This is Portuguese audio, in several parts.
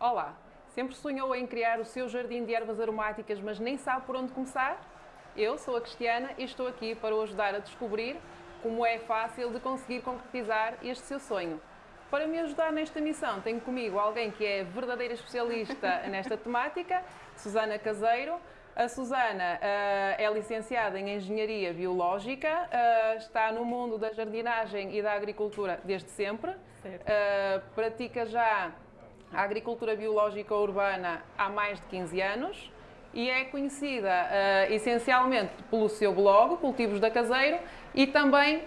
Olá! Sempre sonhou em criar o seu jardim de ervas aromáticas, mas nem sabe por onde começar? Eu sou a Cristiana e estou aqui para o ajudar a descobrir como é fácil de conseguir concretizar este seu sonho. Para me ajudar nesta missão, tenho comigo alguém que é verdadeira especialista nesta temática, Susana Caseiro. A Susana uh, é licenciada em Engenharia Biológica, uh, está no mundo da jardinagem e da agricultura desde sempre, uh, pratica já a agricultura biológica urbana há mais de 15 anos e é conhecida uh, essencialmente pelo seu blog, Cultivos da Caseiro, e também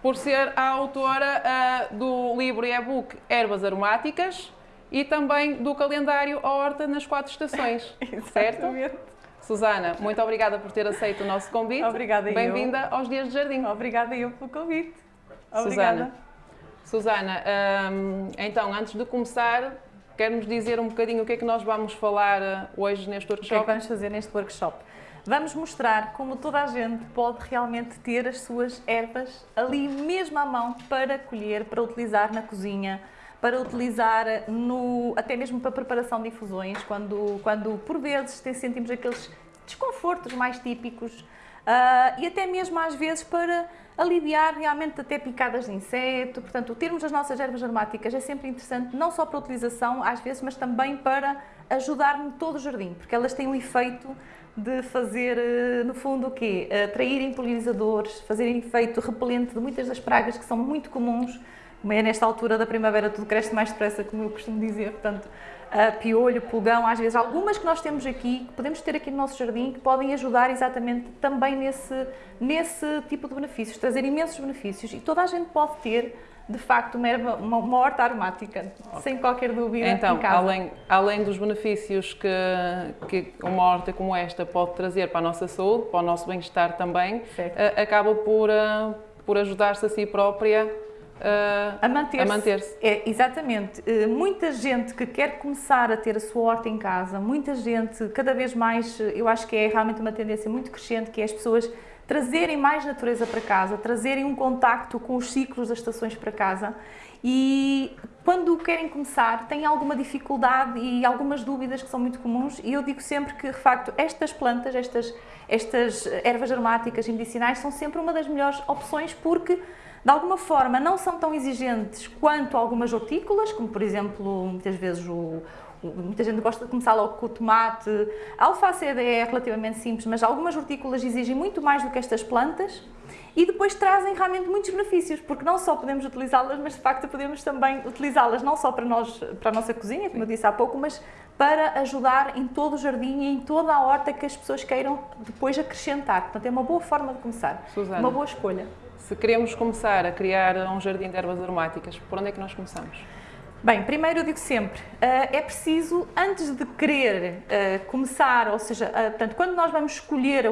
por ser a autora uh, do livro e e-book Ervas Aromáticas e também do calendário A Horta nas Quatro Estações, certo? Susana, muito obrigada por ter aceito o nosso convite. Obrigada Bem-vinda aos Dias de Jardim. Obrigada eu pelo convite. Obrigada. Susana, Susana um, então, antes de começar, Quer-nos dizer um bocadinho o que é que nós vamos falar eh, hoje neste workshop? O que é que vamos fazer neste workshop? Vamos mostrar como toda a gente pode realmente ter as suas ervas ali mesmo à mão para colher, para utilizar na cozinha, para utilizar no, até mesmo para preparação de infusões, quando, quando por vezes sentimos aqueles desconfortos mais típicos Uh, e até mesmo às vezes para aliviar realmente até picadas de inseto. Portanto, termos as nossas ervas aromáticas é sempre interessante, não só para utilização às vezes, mas também para ajudar no todo o jardim, porque elas têm o efeito de fazer, eh, no fundo, o quê? Atraírem polinizadores, fazerem efeito repelente de muitas das pragas que são muito comuns, como é nesta altura da primavera tudo cresce mais depressa, como eu costumo dizer, portanto, uh, piolho, pulgão, às vezes algumas que nós temos aqui, que podemos ter aqui no nosso jardim, que podem ajudar exatamente também nesse, nesse tipo de benefícios, trazer imensos benefícios e toda a gente pode ter de facto uma, erva, uma, uma horta aromática, okay. sem qualquer dúvida então, em casa. Além, além dos benefícios que, que uma horta como esta pode trazer para a nossa saúde, para o nosso bem-estar também, uh, acaba por, uh, por ajudar-se a si própria Uh, a manter-se. Manter é, exatamente. Uh, muita gente que quer começar a ter a sua horta em casa, muita gente, cada vez mais, eu acho que é realmente uma tendência muito crescente, que é as pessoas trazerem mais natureza para casa, trazerem um contacto com os ciclos das estações para casa e quando querem começar têm alguma dificuldade e algumas dúvidas que são muito comuns e eu digo sempre que, de facto, estas plantas, estas, estas ervas aromáticas e medicinais são sempre uma das melhores opções porque de alguma forma não são tão exigentes quanto algumas hortícolas, como por exemplo, muitas vezes o, muita gente gosta de começar logo com o tomate. A alface é relativamente simples, mas algumas hortícolas exigem muito mais do que estas plantas e depois trazem realmente muitos benefícios, porque não só podemos utilizá-las, mas de facto podemos também utilizá-las não só para, nós, para a nossa cozinha, como eu disse há pouco, mas para ajudar em todo o jardim e em toda a horta que as pessoas queiram depois acrescentar. Portanto, é uma boa forma de começar, Susana. uma boa escolha. Se queremos começar a criar um jardim de ervas aromáticas, por onde é que nós começamos? Bem, primeiro eu digo sempre, uh, é preciso, antes de querer uh, começar, ou seja, uh, portanto, quando nós vamos escolher,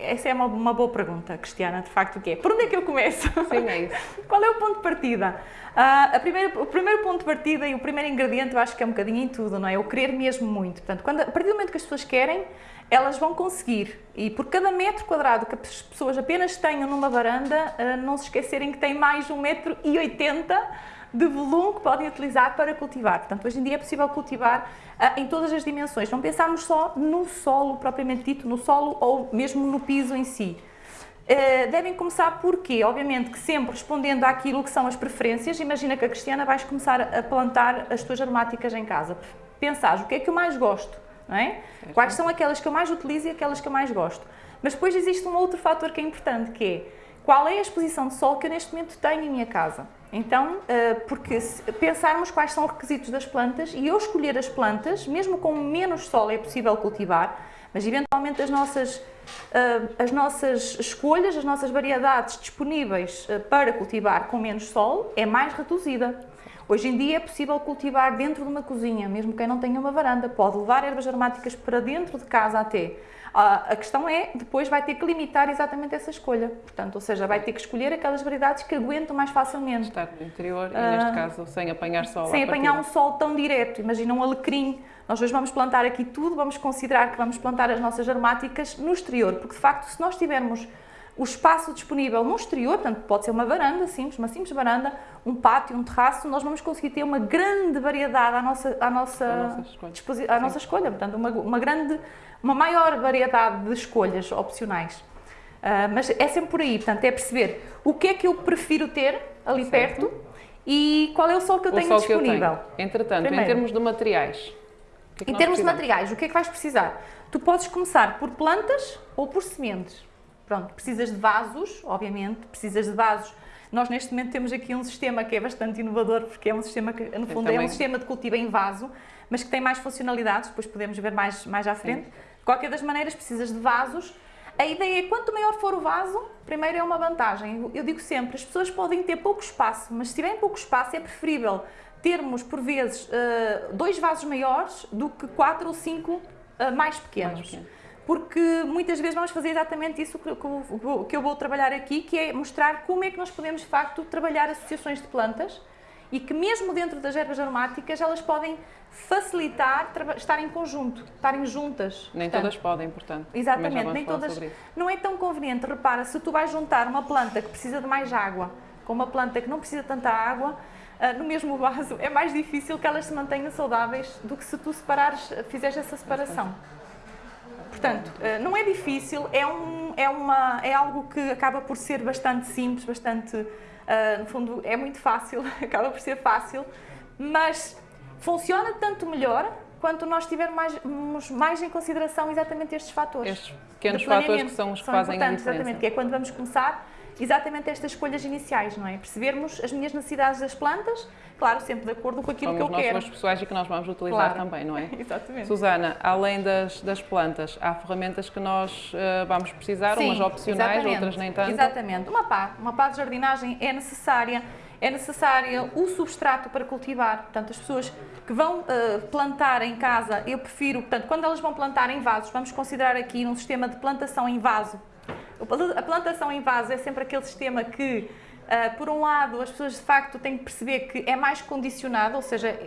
essa é uma, boa pergunta, Cristiana, de facto, o que é? Por onde é que eu começo? Sim, é isso. Qual é o ponto de partida? a primeira, o primeiro ponto de partida e o primeiro ingrediente eu acho que é um bocadinho em tudo, não é? O querer mesmo muito. Portanto, quando, a partir do momento que as pessoas querem, elas vão conseguir. E por cada metro quadrado que as pessoas apenas tenham numa varanda, uh, não se esquecerem que tem mais de 1,80m de volume que podem utilizar para cultivar. Portanto, hoje em dia é possível cultivar uh, em todas as dimensões. Não pensarmos só no solo propriamente dito, no solo ou mesmo no piso em si. Uh, devem começar por quê? Obviamente que sempre respondendo àquilo que são as preferências. Imagina que a Cristiana vais começar a plantar as tuas aromáticas em casa. Pensares, o que é que eu mais gosto? Não é? Quais são aquelas que eu mais utilizo e aquelas que eu mais gosto. Mas depois existe um outro fator que é importante, que é qual é a exposição de sol que eu neste momento tenho em minha casa. Então, eh, porque pensarmos quais são os requisitos das plantas e eu escolher as plantas, mesmo com menos sol é possível cultivar, mas eventualmente as nossas, eh, as nossas escolhas, as nossas variedades disponíveis eh, para cultivar com menos sol é mais reduzida. Hoje em dia é possível cultivar dentro de uma cozinha, mesmo quem não tenha uma varanda, pode levar ervas aromáticas para dentro de casa até. A questão é, depois vai ter que limitar exatamente essa escolha, portanto, ou seja, vai ter que escolher aquelas variedades que aguentam mais facilmente. Estar no interior e, neste ah, caso, sem apanhar sol Sem apanhar um sol tão direto, imagina um alecrim. Nós hoje vamos plantar aqui tudo, vamos considerar que vamos plantar as nossas aromáticas no exterior, porque de facto, se nós tivermos o espaço disponível no exterior, portanto pode ser uma varanda simples, uma simples varanda, um pátio, um terraço, nós vamos conseguir ter uma grande variedade à nossa, à nossa, À nossa escolha. à nossa escolha, portanto uma, uma grande, uma maior variedade de escolhas opcionais. Ah, mas é sempre por aí, portanto é perceber o que é que eu prefiro ter ali Certo. perto e qual é o sol que eu O tenho que eu disponível. tenho. Entretanto, Primeiro. em termos de materiais. que é que Em termos de precisamos? materiais, o que é que vais precisar? Tu podes começar por plantas ou por sementes. Pronto, precisas de vasos, obviamente, precisas de vasos. Nós neste momento temos aqui um sistema que é bastante inovador, porque é um sistema que, no fundo, é também. um sistema de cultivo em vaso, mas que tem mais funcionalidades, depois podemos ver mais, mais à frente. De qualquer das maneiras, precisas de vasos. A ideia é, quanto maior for o vaso, primeiro é uma vantagem. Eu- Eu digo sempre, as pessoas podem ter pouco espaço, mas se tiverem pouco espaço é preferível termos, por vezes, eh, dois vasos maiores do que quatro ou cinco eh, mais pequenos. Mais pequeno. Porque muitas vezes vamos fazer exatamente isso que, eu- vou trabalhar aqui, que é mostrar como é que nós podemos, de facto, trabalhar associações de plantas e que mesmo dentro das ervas aromáticas elas podem facilitar estar em conjunto, estarem juntas. Nem Portanto, todas podem, portanto. Exatamente, nem todas. Não é tão conveniente. Repara, se tu vais juntar uma planta que precisa de mais água com uma planta que não precisa de tanta água, ah, no mesmo vaso, é mais difícil que elas se mantenham saudáveis do que se tu separares, fizeres essa separação. Portanto, ah, não é difícil, é, um, é, uma, é algo que acaba por ser bastante simples, bastante, ah, no fundo, é muito fácil, acaba por ser fácil, mas funciona tanto melhor quanto nós tivermos mais, em consideração exatamente estes fatores Estes pequenos fatores que são os que são fazem a diferença. Exatamente, que é quando vamos começar exatamente estas escolhas iniciais, não é? Percebermos as minhas necessidades das plantas, claro, sempre de acordo com aquilo São que eu os quero. gostos pessoais e que nós vamos utilizar Claro. também, não é? Exatamente. Susana, além das, das plantas, há ferramentas que nós eh, vamos precisar, Sim, umas opcionais, exatamente, outras nem tanto. Exatamente. Uma pá, uma pá de jardinagem é necessária. É necessária o substrato para cultivar. Portanto, as pessoas que vão eh, plantar em casa, eu prefiro, portanto, quando elas vão plantar em vasos, vamos considerar aqui um sistema de plantação em vaso. A plantação em vaso é sempre aquele sistema que, eh, por um lado, as pessoas de facto têm que perceber que é mais condicionado, ou seja,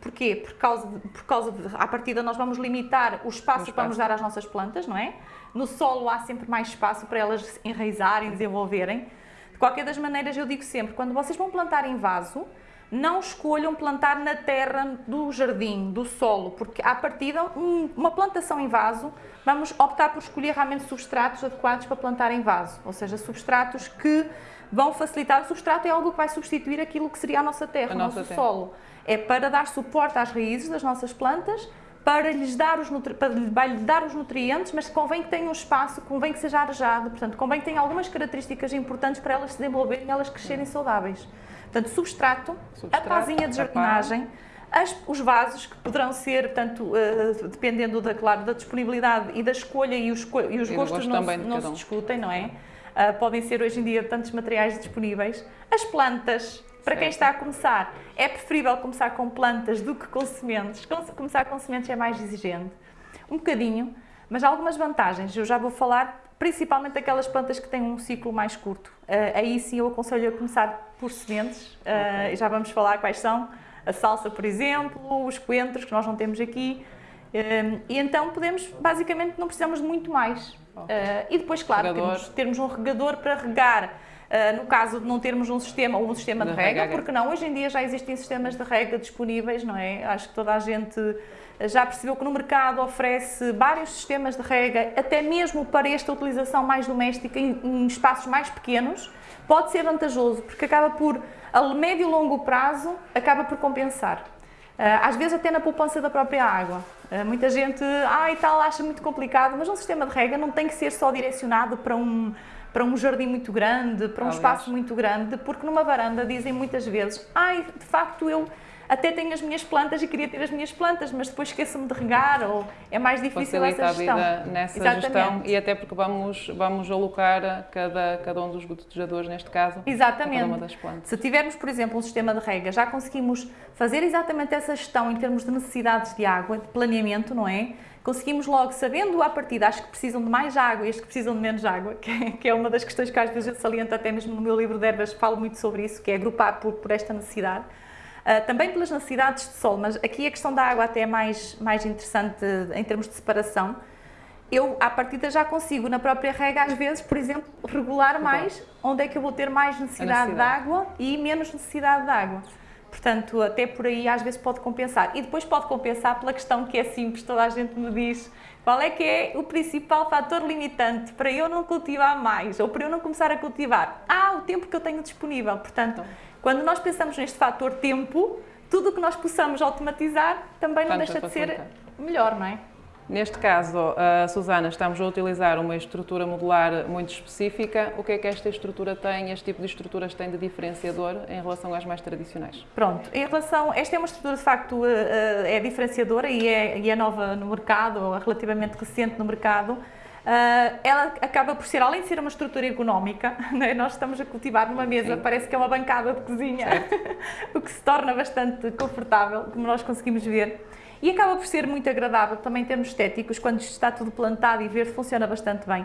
Porquê? Por causa, de, por causa de, à partida, nós vamos limitar o espaço, O que vamos dar às nossas plantas, não é? No solo há sempre mais espaço para elas enraizarem, desenvolverem. De qualquer das maneiras, eu digo sempre, quando vocês vão plantar em vaso, não escolham plantar na terra do jardim, do solo, porque à partida, um- uma plantação em vaso, vamos optar por escolher realmente substratos adequados para plantar em vaso, ou seja, substratos que vão facilitar. O substrato é algo que vai substituir aquilo que seria a nossa terra, A o nosso terra. solo. É para dar suporte às raízes das nossas plantas, para lhes dar os, para lhe- dar os nutrientes, mas convém que tenham um espaço, convém que seja arejado, portanto, convém que tenha algumas características importantes para elas se desenvolverem e elas crescerem saudáveis. Portanto, substrato, Substrato, a pazinha de jardinagem, as- os vasos que poderão ser, portanto, eh, dependendo da, claro, da disponibilidade e da escolha e os, e os E gostos gosto não, se- não cada se um. discutem, não é? Ah, podem ser hoje em dia tantos materiais disponíveis. As plantas, para quem está a começar, é preferível começar com plantas do que com sementes. Com- Começar com sementes é mais exigente. Um bocadinho, mas há algumas vantagens. Eu já vou falar principalmente aquelas plantas que têm um ciclo mais curto. Ah, aí sim eu aconselho a começar por sementes. Ah, e já vamos falar quais são. A salsa, por exemplo, os coentros, que nós não temos aqui. Ah, e então podemos, basicamente, não precisamos de muito mais. Ah, e depois, claro, temos, termos um regador para regar. Ah, no caso de não termos um sistema ou um sistema de, De porque não? Hoje em dia já existem sistemas de rega disponíveis, não é? Acho que toda a gente já percebeu que no mercado oferece vários sistemas de rega, até mesmo para esta utilização mais doméstica em, em espaços mais pequenos, pode ser vantajoso, porque acaba por, a médio e longo prazo, acaba por compensar. Ah, Às vezes até na poupança da própria água. Ah, Muita gente, ah e tal, acha muito complicado, mas um sistema de rega não tem que ser só direcionado para um, para um jardim muito grande, para um Aliás. espaço muito grande, porque numa varanda dizem muitas vezes, ai, de facto eu até tenho as minhas plantas e queria ter as minhas plantas, mas depois esqueço-me de regar, ou é mais difícil Facilita essa a gestão. vida nessa Exatamente. gestão e até porque vamos, vamos alocar cada, cada um dos gotejadores, neste caso, a cada Exatamente. uma das plantas. Se tivermos, por exemplo, um sistema de rega, já conseguimos fazer exatamente essa gestão em termos de necessidades de água, de planeamento, não é? Conseguimos logo, sabendo à partida, as que precisam de mais água e as que precisam de menos água, que é, que é uma das questões que às vezes eu saliento até mesmo no meu livro de ervas, falo muito sobre isso, que é agrupar por, por esta necessidade. Ah, também pelas necessidades de sol, mas aqui a questão da água até é mais, mais interessante em termos de separação. eu à partida já consigo na própria rega às vezes, por exemplo, regular mais onde é que eu vou ter mais necessidade, necessidade. de água e menos necessidade de água. Portanto, até por aí às vezes pode compensar. E depois pode compensar pela questão que é simples, toda a gente me diz qual é que é o principal fator limitante para eu não cultivar mais ou para eu não começar a cultivar? Ah, o tempo que eu tenho disponível. Portanto, quando nós pensamos neste fator tempo, tudo o que nós possamos automatizar também não deixa de ser melhor, não é? Neste caso, uh, Susana, estamos a utilizar uma estrutura modular muito específica. O que é que esta estrutura tem, este tipo de estruturas tem de diferenciador em relação às mais tradicionais? Pronto, em relação, esta é uma estrutura de facto uh, é diferenciadora e é, e é nova no mercado, ou relativamente recente no mercado. Uh, ela acaba por ser, além de ser uma estrutura ergonómica, né, nós estamos a cultivar numa mesa, Sim. parece que é uma bancada de cozinha, o que se torna bastante confortável, como nós conseguimos ver. E acaba por ser muito agradável também em termos estéticos, quando está tudo plantado e verde, funciona bastante bem.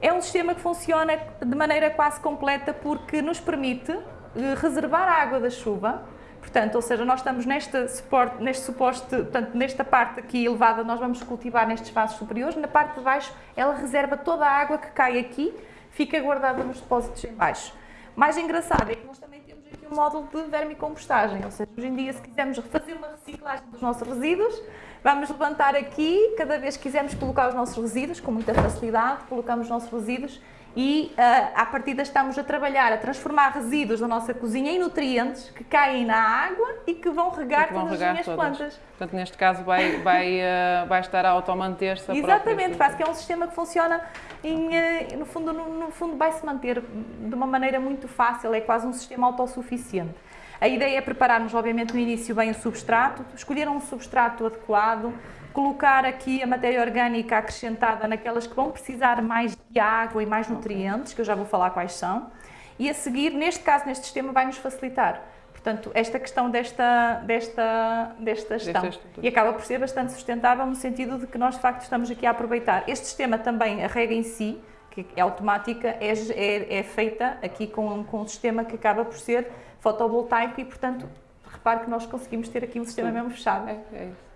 É um sistema que funciona de maneira quase completa porque nos permite eh, reservar a água da chuva, portanto, ou seja, nós estamos neste suporte, neste suposto, portanto, nesta parte aqui elevada, nós vamos cultivar nestes espaços superiores, na parte de baixo ela reserva toda a água que cai aqui, fica guardada nos depósitos em baixo. Mais engraçado é que nós também temos aqui um módulo de vermicompostagem, ou seja, hoje em dia se quisermos fazer uma reciclagem dos nossos resíduos, vamos levantar aqui, cada vez que quisermos colocar os nossos resíduos, com muita facilidade, colocamos os nossos resíduos e uh, à partida estamos a trabalhar, a transformar resíduos da nossa cozinha em nutrientes que caem na água e que vão regar que vão todas regar as minhas todas. plantas. Portanto, neste caso vai, vai, uh, vai estar a automanter-se Exatamente, quase que é um sistema que funciona, em, uh, no, fundo, no, no fundo vai se manter de uma maneira muito fácil, é quase um sistema autossuficiente. A ideia é prepararmos, obviamente, no início bem o substrato, escolher um substrato adequado, colocar aqui a matéria orgânica acrescentada naquelas que vão precisar mais de água e mais nutrientes, que eu já vou falar quais são, e a seguir, neste caso, neste sistema, vai nos facilitar. Portanto, esta questão desta, desta, desta gestão. E acaba por ser bastante sustentável no sentido de que nós, de facto, estamos aqui a aproveitar. Este sistema também, a regra em si, que é automática, é, é, é feita aqui com, com um sistema que acaba por ser fotovoltaico e, portanto, repare que nós conseguimos ter aqui um sistema Sim. mesmo fechado. É, é isso.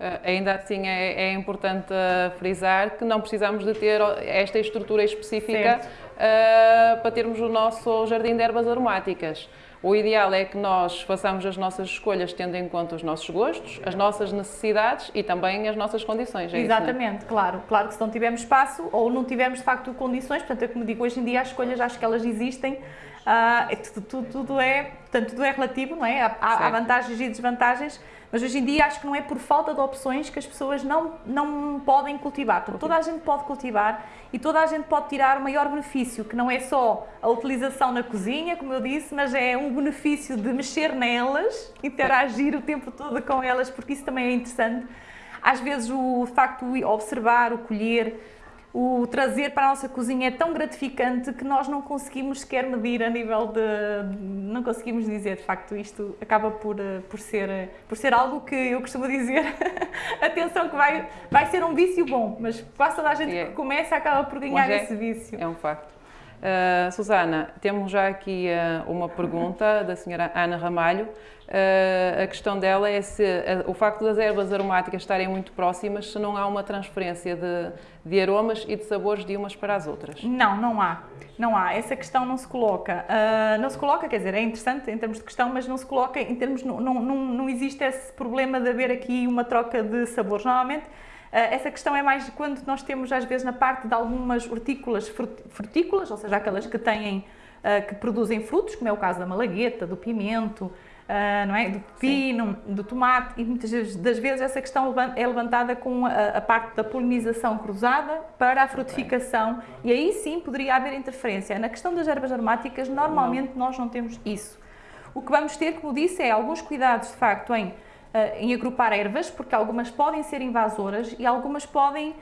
Uh, ainda assim é, é importante uh, frisar que não precisamos de ter esta estrutura específica uh, para termos o nosso jardim de ervas aromáticas. O ideal é que nós façamos as nossas escolhas tendo em conta os nossos gostos, as nossas necessidades e também as nossas condições. É Exatamente, isso, é? claro. Claro que se não tivermos espaço ou não tivermos de facto condições, portanto, é como digo, hoje em dia as escolhas acho que elas existem, uh, tudo, tudo, tudo, é, portanto, tudo é relativo, não é? Há, há vantagens e desvantagens mas hoje em dia acho que não é por falta de opções que as pessoas não, não podem cultivar. Portanto, toda a gente pode cultivar e toda a gente pode tirar o maior benefício, que não é só a utilização na cozinha, como eu disse, mas é um benefício de mexer nelas, interagir o tempo todo com elas, porque isso também é interessante. Às vezes o facto de observar, o colher, o trazer para a nossa cozinha é tão gratificante que nós não conseguimos sequer medir a nível de... não conseguimos dizer, de facto, isto acaba por, eh, por, ser, eh, por ser algo que eu costumo dizer, atenção que vai, vai ser um vício bom, mas quase toda a gente é. que começa acaba por ganhar é, esse vício. É um facto. Uh, Susana, temos já aqui uh, uma pergunta da senhora Ana Ramalho. Uh, a questão dela é se o facto das ervas aromáticas estarem muito próximas, se não há uma transferência de, de aromas e de sabores de umas para as outras. Não, não há. Não há. Essa questão não se coloca. não se coloca, quer dizer, é interessante em termos de questão, mas não se coloca em termos. Não, não, não existe esse problema de haver aqui uma troca de sabores. Normalmente eh, essa questão é mais quando nós temos, às vezes, na parte de algumas hortícolas frutícolas, ou seja, aquelas que têm, que produzem frutos, como é o caso da malagueta, do pimento, eh, não é? do pepino, sim. do tomate, e muitas das vezes essa questão é levantada com a, parte da polinização cruzada para a frutificação, okay. e aí sim poderia haver interferência. Na questão das ervas aromáticas, normalmente não. nós não temos isso. O que vamos ter, como disse, é alguns cuidados, de facto, em uh, em agrupar ervas, porque algumas podem ser invasoras e algumas podem,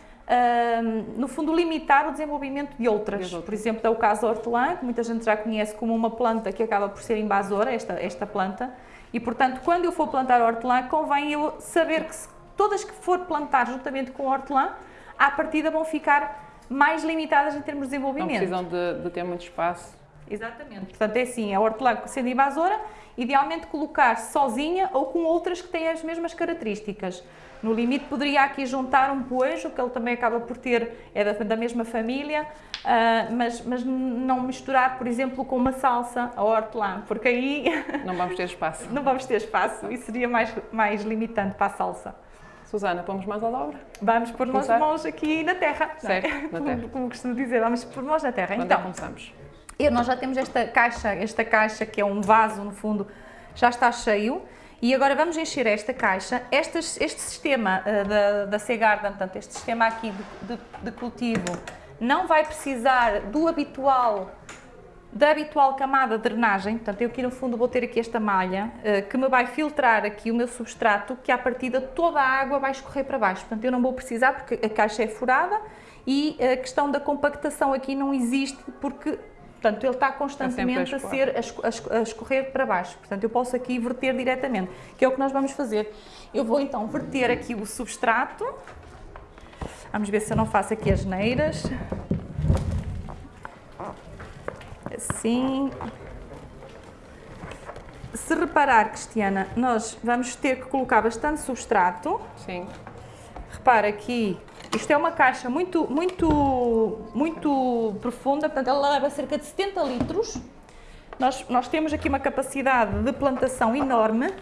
no fundo, limitar o desenvolvimento de outras. Por exemplo, é o caso da hortelã, que muita gente já conhece como uma planta que acaba por ser invasora, esta, esta planta, e portanto, quando eu for plantar hortelã, convém eu saber que se, todas que for plantar juntamente com a hortelã, à partida vão ficar mais limitadas em termos de desenvolvimento. Não precisam de, de ter muito espaço. Exatamente. Portanto, é assim, a hortelã sendo invasora, idealmente colocar sozinha ou com outras que têm as mesmas características. No limite poderia aqui juntar um poejo, que ele também acaba por ter, é da, da mesma família, uh, mas, mas não misturar, por exemplo, com uma salsa a hortelã, porque aí... Não vamos ter espaço. não vamos ter espaço e seria mais, mais limitante para a salsa. Susana, pomos mais à obra? Vamos pôr as mãos aqui na terra. Certo, é? na terra. Como, como, costumo dizer, vamos pôr mãos na terra. Quando então, é começamos? Eu, nós já temos esta caixa, esta caixa que é um vaso, no fundo, já está cheio. E agora vamos encher esta caixa. Este, este sistema uh, da, da portanto, este sistema aqui de, de, de cultivo, não vai precisar do habitual da habitual camada de drenagem, portanto eu aqui no fundo vou ter aqui esta malha uh, que me vai filtrar aqui o meu substrato, que à partida toda a água vai escorrer para baixo, portanto eu não vou precisar porque a caixa é furada. E a questão da compactação aqui não existe porque Portanto, ele está constantemente a, ser a, a, escorrer para baixo. Portanto, eu posso aqui verter diretamente, que é o que nós vamos fazer. Eu vou então verter aqui o substrato. Vamos ver se eu não faço aqui as neiras assim. Se reparar, Cristiana, nós vamos ter que colocar bastante substrato. Sim. Repara aqui, isto é uma caixa muito, muito, muito profunda, portanto ela leva cerca de 70 litros. Nós, nós temos aqui uma capacidade de plantação enorme.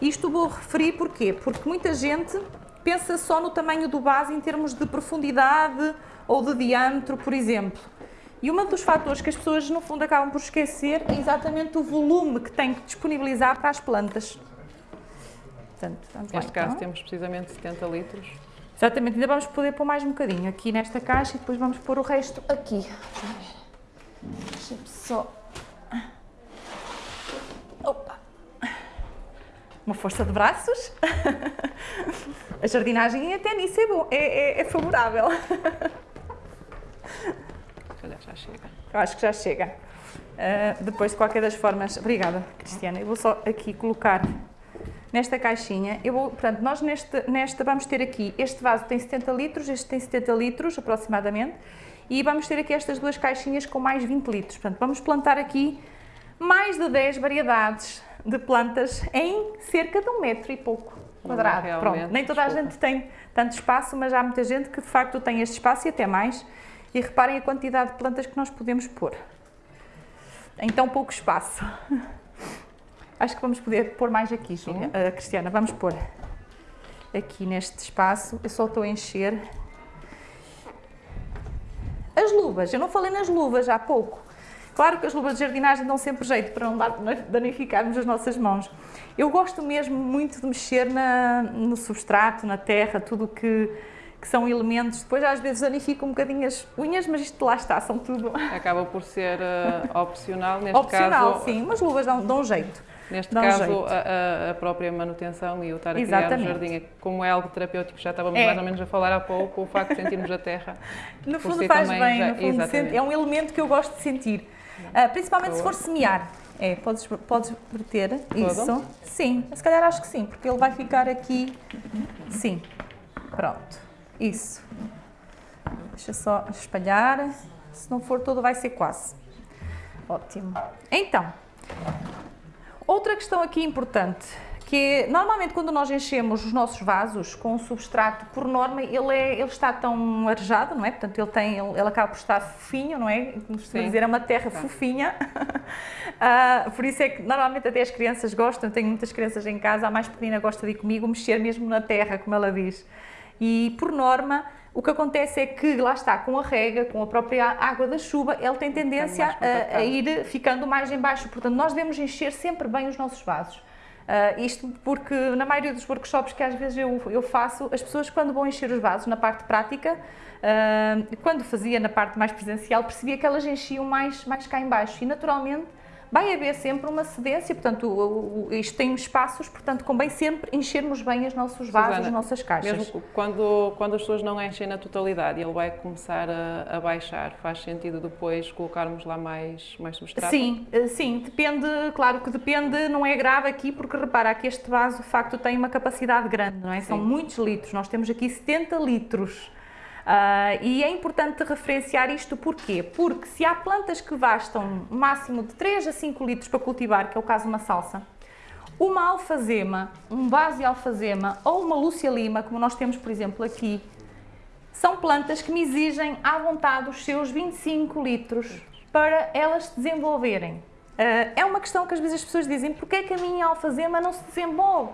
Isto vou referir porquê? Porque muita gente pensa só no tamanho do base em termos de profundidade ou de diâmetro, por exemplo. E um dos fatores que as pessoas, no fundo, acabam por esquecer é exatamente o volume que tem que disponibilizar para as plantas. Portanto, Neste caso então. temos precisamente 70 litros. Exatamente, ainda vamos poder pôr mais um bocadinho aqui nesta caixa e depois vamos pôr o resto aqui. Deixa-me só... Opa! Uma força de braços. A jardinagem até nisso é, bom, é, é, é favorável. já chega. Eu acho que já chega. Uh, depois, de qualquer das formas, obrigada, Cristiana. Eu vou só aqui colocar nesta caixinha. Eu vou, portanto, nós neste, nesta vamos ter aqui, este vaso tem 70 litros, este tem 70 litros aproximadamente, e vamos ter aqui estas duas caixinhas com mais 20 litros. Portanto, vamos plantar aqui mais de 10 variedades de plantas em cerca de um metro e pouco quadrado. Pronto, nem toda a gente tem tanto espaço, mas há muita gente que de facto tem este espaço e até mais. E reparem a quantidade de plantas que nós podemos pôr em tão pouco espaço. Acho que vamos poder pôr mais aqui, uh, Cristiana. Vamos pôr aqui neste espaço. Eu só estou a encher. As luvas. Eu não falei nas luvas há pouco. Claro que as luvas de jardinagem dão sempre jeito para não danificarmos as nossas mãos. Eu gosto mesmo muito de mexer na, no substrato, na terra, tudo que que são elementos, depois às vezes danificam um bocadinho as unhas, mas isto lá está, são tudo... Acaba por ser uh, opcional, neste opcional, caso... sim, mas luvas dão, dão jeito. Neste dão caso, jeito. A, a, própria manutenção e o estar a Exatamente. criar o jardim, como é algo terapêutico, já estávamos é. mais ou menos a falar há pouco, o facto de sentirmos a terra... No fundo si faz bem, já, no fundo sente, é um elemento que eu gosto de sentir, uh, principalmente Boa. se for semear. É, podes, podes verter isso. Sim, se calhar acho que sim, porque ele vai ficar aqui, sim, pronto. Isso. Deixa só espalhar. Se não for todo, vai ser quase. Ótimo. Então, outra questão aqui importante, que é, normalmente quando nós enchemos os nossos vasos com um substrato, por norma, ele, é, ele está tão arejado, não é? Portanto, ele, tem, ele, ele acaba por estar fofinho, não é? Como se dizer, é uma terra tá. fofinha. uh, por isso é que normalmente até as crianças gostam, tenho muitas crianças em casa, a mais pequenina gosta de ir comigo mexer mesmo na terra, como ela diz. E, por norma, o que acontece é que, lá está, com a rega, com a própria água da chuva, ele tem tendência a, a, ir ficando mais em baixo. Portanto, nós devemos encher sempre bem os nossos vasos. Uh, isto porque, na maioria dos workshops que às vezes eu, eu faço, as pessoas quando vão encher os vasos na parte prática, uh, quando fazia na parte mais presencial, percebia que elas enchiam mais, mais cá em baixo. E, naturalmente, vai haver sempre uma cedência, portanto, isto tem espaços, portanto, convém sempre enchermos bem os nossos vasos, Susana, as nossas caixas. Mesmo quando, quando as pessoas não enchem na totalidade e ele vai começar a, a, baixar, faz sentido depois colocarmos lá mais, mais substrato? Sim, eh, sim, depende, claro que depende, não é grave aqui, porque repara que este vaso, de facto, tem uma capacidade grande, não é? São sim. muitos litros, nós temos aqui 70 litros. Uh, e é importante referenciar isto porquê? Porque se há plantas que bastam máximo de 3 a 5 litros para cultivar, que é o caso de uma salsa, Uma alfazema, um base alfazema ou uma lúcia lima, como nós temos, por exemplo, aqui, são plantas que me exigem à vontade os seus 25 litros para elas se desenvolverem. Uh, é uma questão que às vezes as pessoas dizem, porquê é que a minha alfazema não se desenvolve?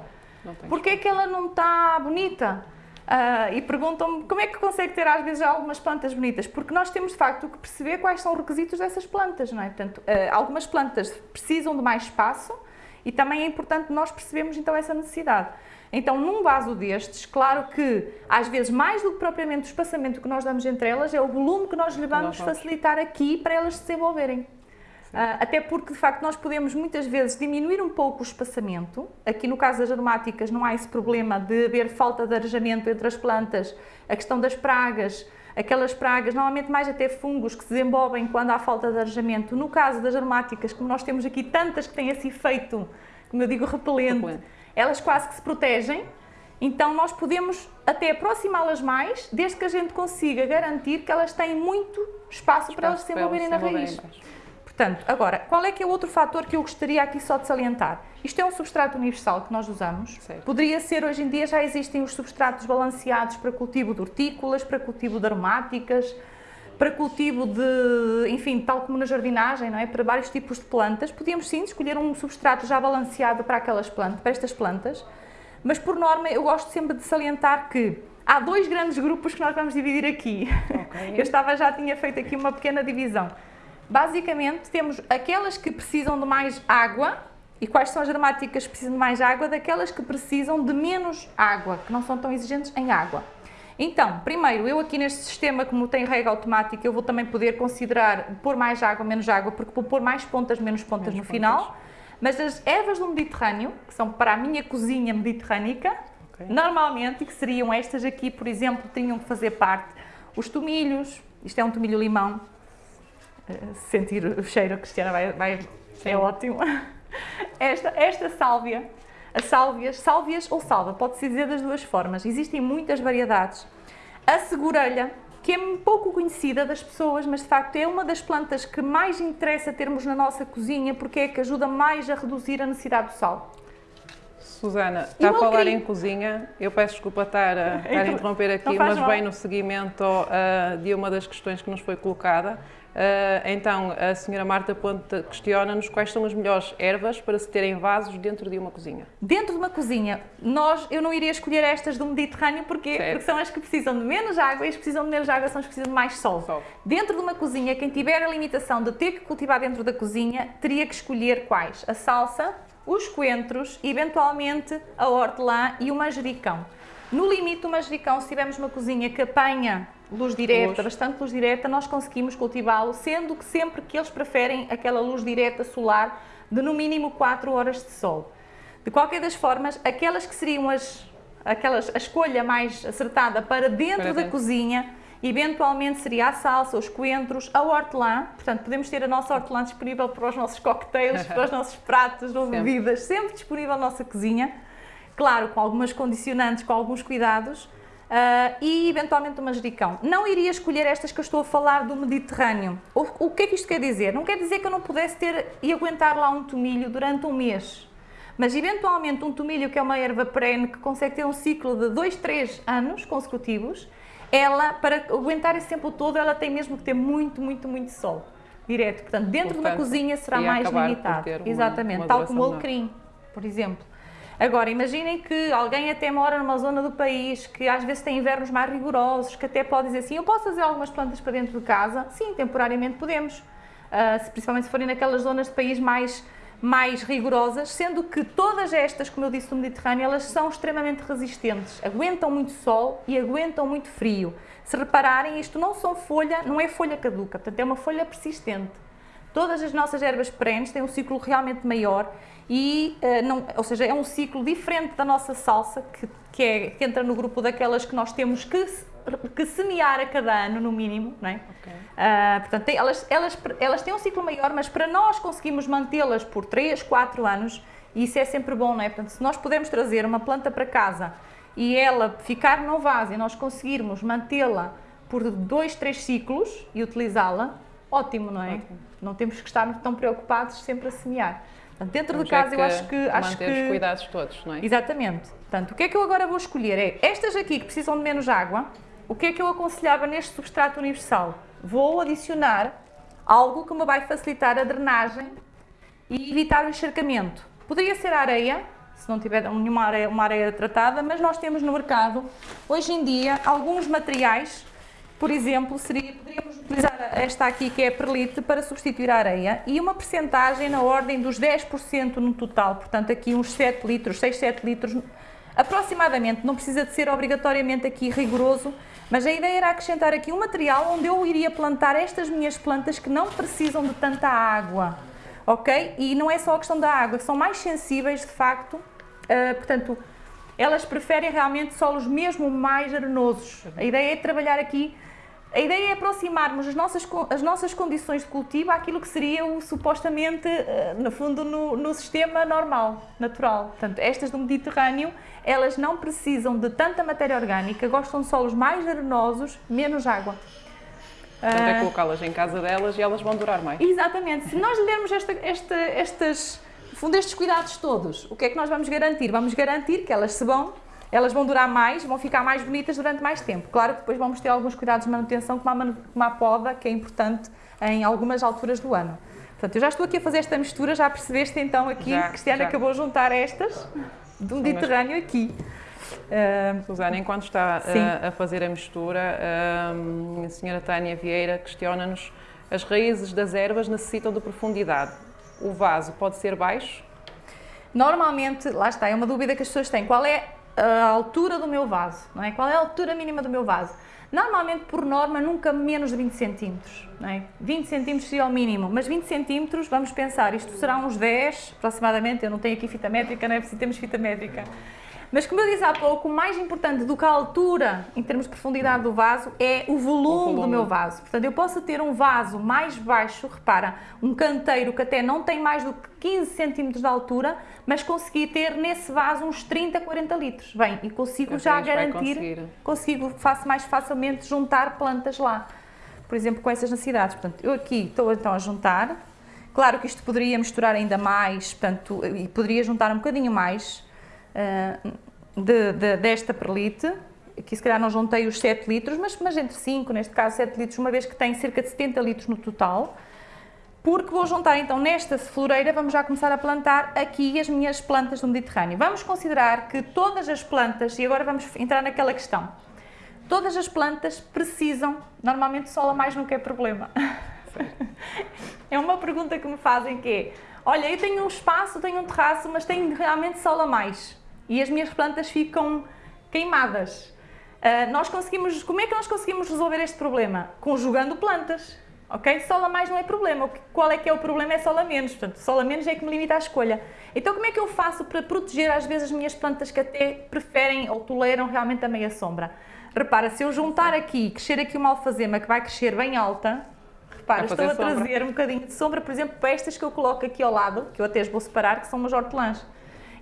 Porquê é que ela não está bonita? Uh, e perguntam-me como é que consegue ter às vezes algumas plantas bonitas, porque nós temos de facto que perceber quais são os requisitos dessas plantas, não é? Portanto, uh, algumas plantas precisam de mais espaço e também é importante nós percebermos então essa necessidade. Então, num vaso destes, claro que às vezes mais do que propriamente o espaçamento que nós damos entre elas, é o volume que nós lhe vamos facilitar aqui para elas se desenvolverem. Uh, até porque, de facto, nós podemos muitas vezes diminuir um pouco o espaçamento. Aqui no caso das aromáticas não há esse problema de haver falta de arejamento entre as plantas, a questão das pragas, aquelas pragas, normalmente mais até fungos que se desenvolvem quando há falta de arejamento. No caso das aromáticas, como nós temos aqui tantas que têm esse efeito, como eu digo, repelente, repelente. elas quase que se protegem, então nós podemos até aproximá-las mais, desde que a gente consiga garantir que elas têm muito espaço, espaço para elas se desenvolverem na raiz. Portanto, agora, qual é que é o outro fator que eu gostaria aqui só de salientar? Isto é um substrato universal que nós usamos. Certo. Poderia ser, hoje em dia já existem os substratos balanceados para cultivo de hortícolas, para cultivo de aromáticas, para cultivo de, enfim, tal como na jardinagem, não é? Para vários tipos de plantas. Podíamos sim escolher um substrato já balanceado para aquelas plantas, para estas plantas. Mas por norma eu gosto sempre de salientar que há dois grandes grupos que nós vamos dividir aqui. Okay. Eu estava já tinha feito aqui uma pequena divisão. Basicamente, temos aquelas que precisam de mais água, e quais são as aromáticas que precisam de mais água? Daquelas que precisam de menos água, que não são tão exigentes em água. Então, primeiro, eu aqui neste sistema, como tem rega automática, eu vou também poder considerar pôr mais água, menos água, porque vou pôr mais pontas, menos pontas menos no pontas. final. Mas as ervas do Mediterrâneo, que são para a minha cozinha mediterrânica, okay. normalmente, que seriam estas aqui, por exemplo, tinham que fazer parte os tomilhos, isto é um tomilho limão, sentir o cheiro, a Cristiana vai, vai é ótimo. Esta, esta sálvia, as sálvias, sálvias ou salva, pode-se dizer das duas formas, existem muitas variedades. A segurelha, que é pouco conhecida das pessoas, mas de facto é uma das plantas que mais interessa termos na nossa cozinha, porque é que ajuda mais a reduzir a necessidade do sal. Susana, está a falar em cozinha, eu peço desculpa estar a, estar a interromper aqui, mas bem no seguimento uh, de uma das questões que nos foi colocada. Uh, então, a senhora Marta Ponte questiona-nos quais são as melhores ervas para se terem vasos dentro de uma cozinha. Dentro de uma cozinha, nós, eu não iria escolher estas do Mediterrâneo porque, porque são as que precisam de menos água e as que precisam de menos água são as que precisam de mais sol. sol. Dentro de uma cozinha, quem tiver a limitação de ter que cultivar dentro da cozinha, teria que escolher quais? A salsa, os coentros, eventualmente a hortelã e o manjericão. No limite, o manjericão, se tivermos uma cozinha que apanha luz direta, luz. bastante luz direta, nós conseguimos cultivá-lo, sendo que sempre que eles preferem aquela luz direta solar de no mínimo 4 horas de sol. De qualquer das formas, aquelas que seriam as, aquelas, a escolha mais acertada para dentro para da dentro. cozinha, eventualmente seria a salsa, os coentros, a hortelã, portanto podemos ter a nossa hortelã disponível para os nossos coquetéis, para os nossos pratos ou bebidas, sempre disponível na nossa cozinha, claro, com algumas condicionantes, com alguns cuidados, Uh, e eventualmente o manjericão. Não iria escolher estas que eu estou a falar do Mediterrâneo. O, o que é que isto quer dizer? Não quer dizer que eu não pudesse ter e aguentar lá um tomilho durante um mês. Mas eventualmente um tomilho que é uma erva perene que consegue ter um ciclo de 2, 3 anos consecutivos, ela, para aguentar esse tempo todo, ela tem mesmo que ter muito, muito, muito sol. Direto. Portanto, dentro Portanto, de uma cozinha será mais limitado. Exatamente. Uma Tal como o alecrim, por exemplo. Agora, imaginem que alguém até mora numa zona do país que às vezes tem invernos mais rigorosos, que até pode dizer assim, eu posso fazer algumas plantas para dentro de casa? Sim, temporariamente podemos, uh, principalmente se forem naquelas zonas de país mais, mais rigorosas, sendo que todas estas, como eu disse, do Mediterrâneo, elas são extremamente resistentes, aguentam muito sol e aguentam muito frio. Se repararem, isto não são folha, não é folha caduca, portanto é uma folha persistente. Todas as nossas ervas perenes têm um ciclo realmente maior e, uh, não, ou seja, é um ciclo diferente da nossa salsa, que, que, é, que entra no grupo daquelas que nós temos que, que semear a cada ano, no mínimo, não é? Okay. Uh, portanto, tem, elas, elas, elas têm um ciclo maior, mas para nós conseguirmos mantê-las por 3, 4 anos, isso é sempre bom, não é? Portanto, se nós pudermos trazer uma planta para casa e ela ficar no vaso e nós conseguirmos mantê-la por 2, 3 ciclos e utilizá-la, ótimo, não é? Ótimo. Não temos que estar tão preocupados sempre a semear. Portanto, dentro Temos de casa eu acho que... Acho que... os cuidados todos, não é? Exatamente. Portanto, o que é que eu agora vou escolher é, estas aqui que precisam de menos água, o que é que eu aconselhava neste substrato universal? Vou adicionar algo que me vai facilitar a drenagem e evitar o encharcamento. Poderia ser areia, se não tiver nenhuma areia, uma areia tratada, mas nós temos no mercado, hoje em dia, alguns materiais, por exemplo, seria, poderíamos utilizar esta aqui, que é a perlite, para substituir a areia, e uma percentagem na ordem dos 10% no total, portanto aqui uns 7 litros, 6, 7 litros, aproximadamente, não precisa de ser obrigatoriamente aqui rigoroso, mas a ideia era acrescentar aqui um material onde eu iria plantar estas minhas plantas que não precisam de tanta água, ok? E não é só a questão da água, são mais sensíveis de facto Uh, portanto, elas preferem realmente solos mesmo mais arenosos. A ideia é trabalhar aqui, a ideia é aproximarmos as nossas, as nossas condições de cultivo àquilo que seria o supostamente, uh, no fundo, no, no, sistema normal, natural. Portanto, estas do Mediterrâneo, elas não precisam de tanta matéria orgânica, gostam de solos mais arenosos, menos água. Portanto, é colocá-las em casa delas e elas vão durar mais. Exatamente. Se nós lhe dermos esta, esta, estas fundo, estes cuidados todos, o que é que nós vamos garantir? Vamos garantir que elas se vão, elas vão durar mais, vão ficar mais bonitas durante mais tempo. Claro que depois vamos ter alguns cuidados de manutenção, como a, poda, que é importante em algumas alturas do ano. Portanto, eu já estou aqui a fazer esta mistura, já percebeste então aqui, já, Cristiana já. acabou a juntar estas do Mediterrâneo aqui. Uh, Susana, enquanto está uh, a fazer a mistura, uh, a senhora Tânia Vieira questiona-nos as raízes das ervas necessitam de profundidade o vaso pode ser baixo? Normalmente, lá está, é uma dúvida que as pessoas têm. Qual é a altura do meu vaso? Não é? Qual é a altura mínima do meu vaso? Normalmente, por norma, nunca menos de 20 centímetros. Não é? 20 centímetros seria o mínimo, mas 20 centímetros, vamos pensar, isto será uns 10 aproximadamente. Eu não tenho aqui fita métrica, não é preciso termos fita métrica. Mas como eu disse há pouco, o mais importante do que a altura, em termos de profundidade do vaso, é o volume, o volume, do meu vaso. Portanto, eu posso ter um vaso mais baixo, repara, um canteiro que até não tem mais do que 15 centímetros de altura, mas consegui ter nesse vaso uns 30, 40 litros. Bem, e consigo já garantir, consigo, faço mais facilmente juntar plantas lá. Por exemplo, com essas necessidades. Portanto, eu aqui estou então a juntar. Claro que isto poderia misturar ainda mais, portanto, e poderia juntar um bocadinho mais, de, de, desta perlite, aqui se calhar não juntei os 7 litros, mas, mas entre 5, neste caso 7 litros, uma vez que tem cerca de 70 litros no total, porque vou juntar então nesta floreira, vamos já começar a plantar aqui as minhas plantas do Mediterrâneo. Vamos considerar que todas as plantas, e agora vamos entrar naquela questão, todas as plantas precisam, normalmente sol a mais nunca é problema. é uma pergunta que me fazem que é, olha, eu tenho um espaço, tenho um terraço, mas tenho realmente sol a mais e as minhas plantas ficam queimadas. Uh, nós conseguimos, como é que nós conseguimos resolver este problema? Conjugando plantas, ok? Sol a mais não é problema, qual é que é o problema é sol a menos, portanto, sol a menos é que me limita a escolha. Então como é que eu faço para proteger às vezes as minhas plantas que até preferem ou toleram realmente a meia sombra? Repara, se eu juntar aqui, crescer aqui uma alfazema que vai crescer bem alta, repara, estou a trazer sombra. um bocadinho de sombra, por exemplo, para estas que eu coloco aqui ao lado, que eu até as vou separar, que são umas hortelãs.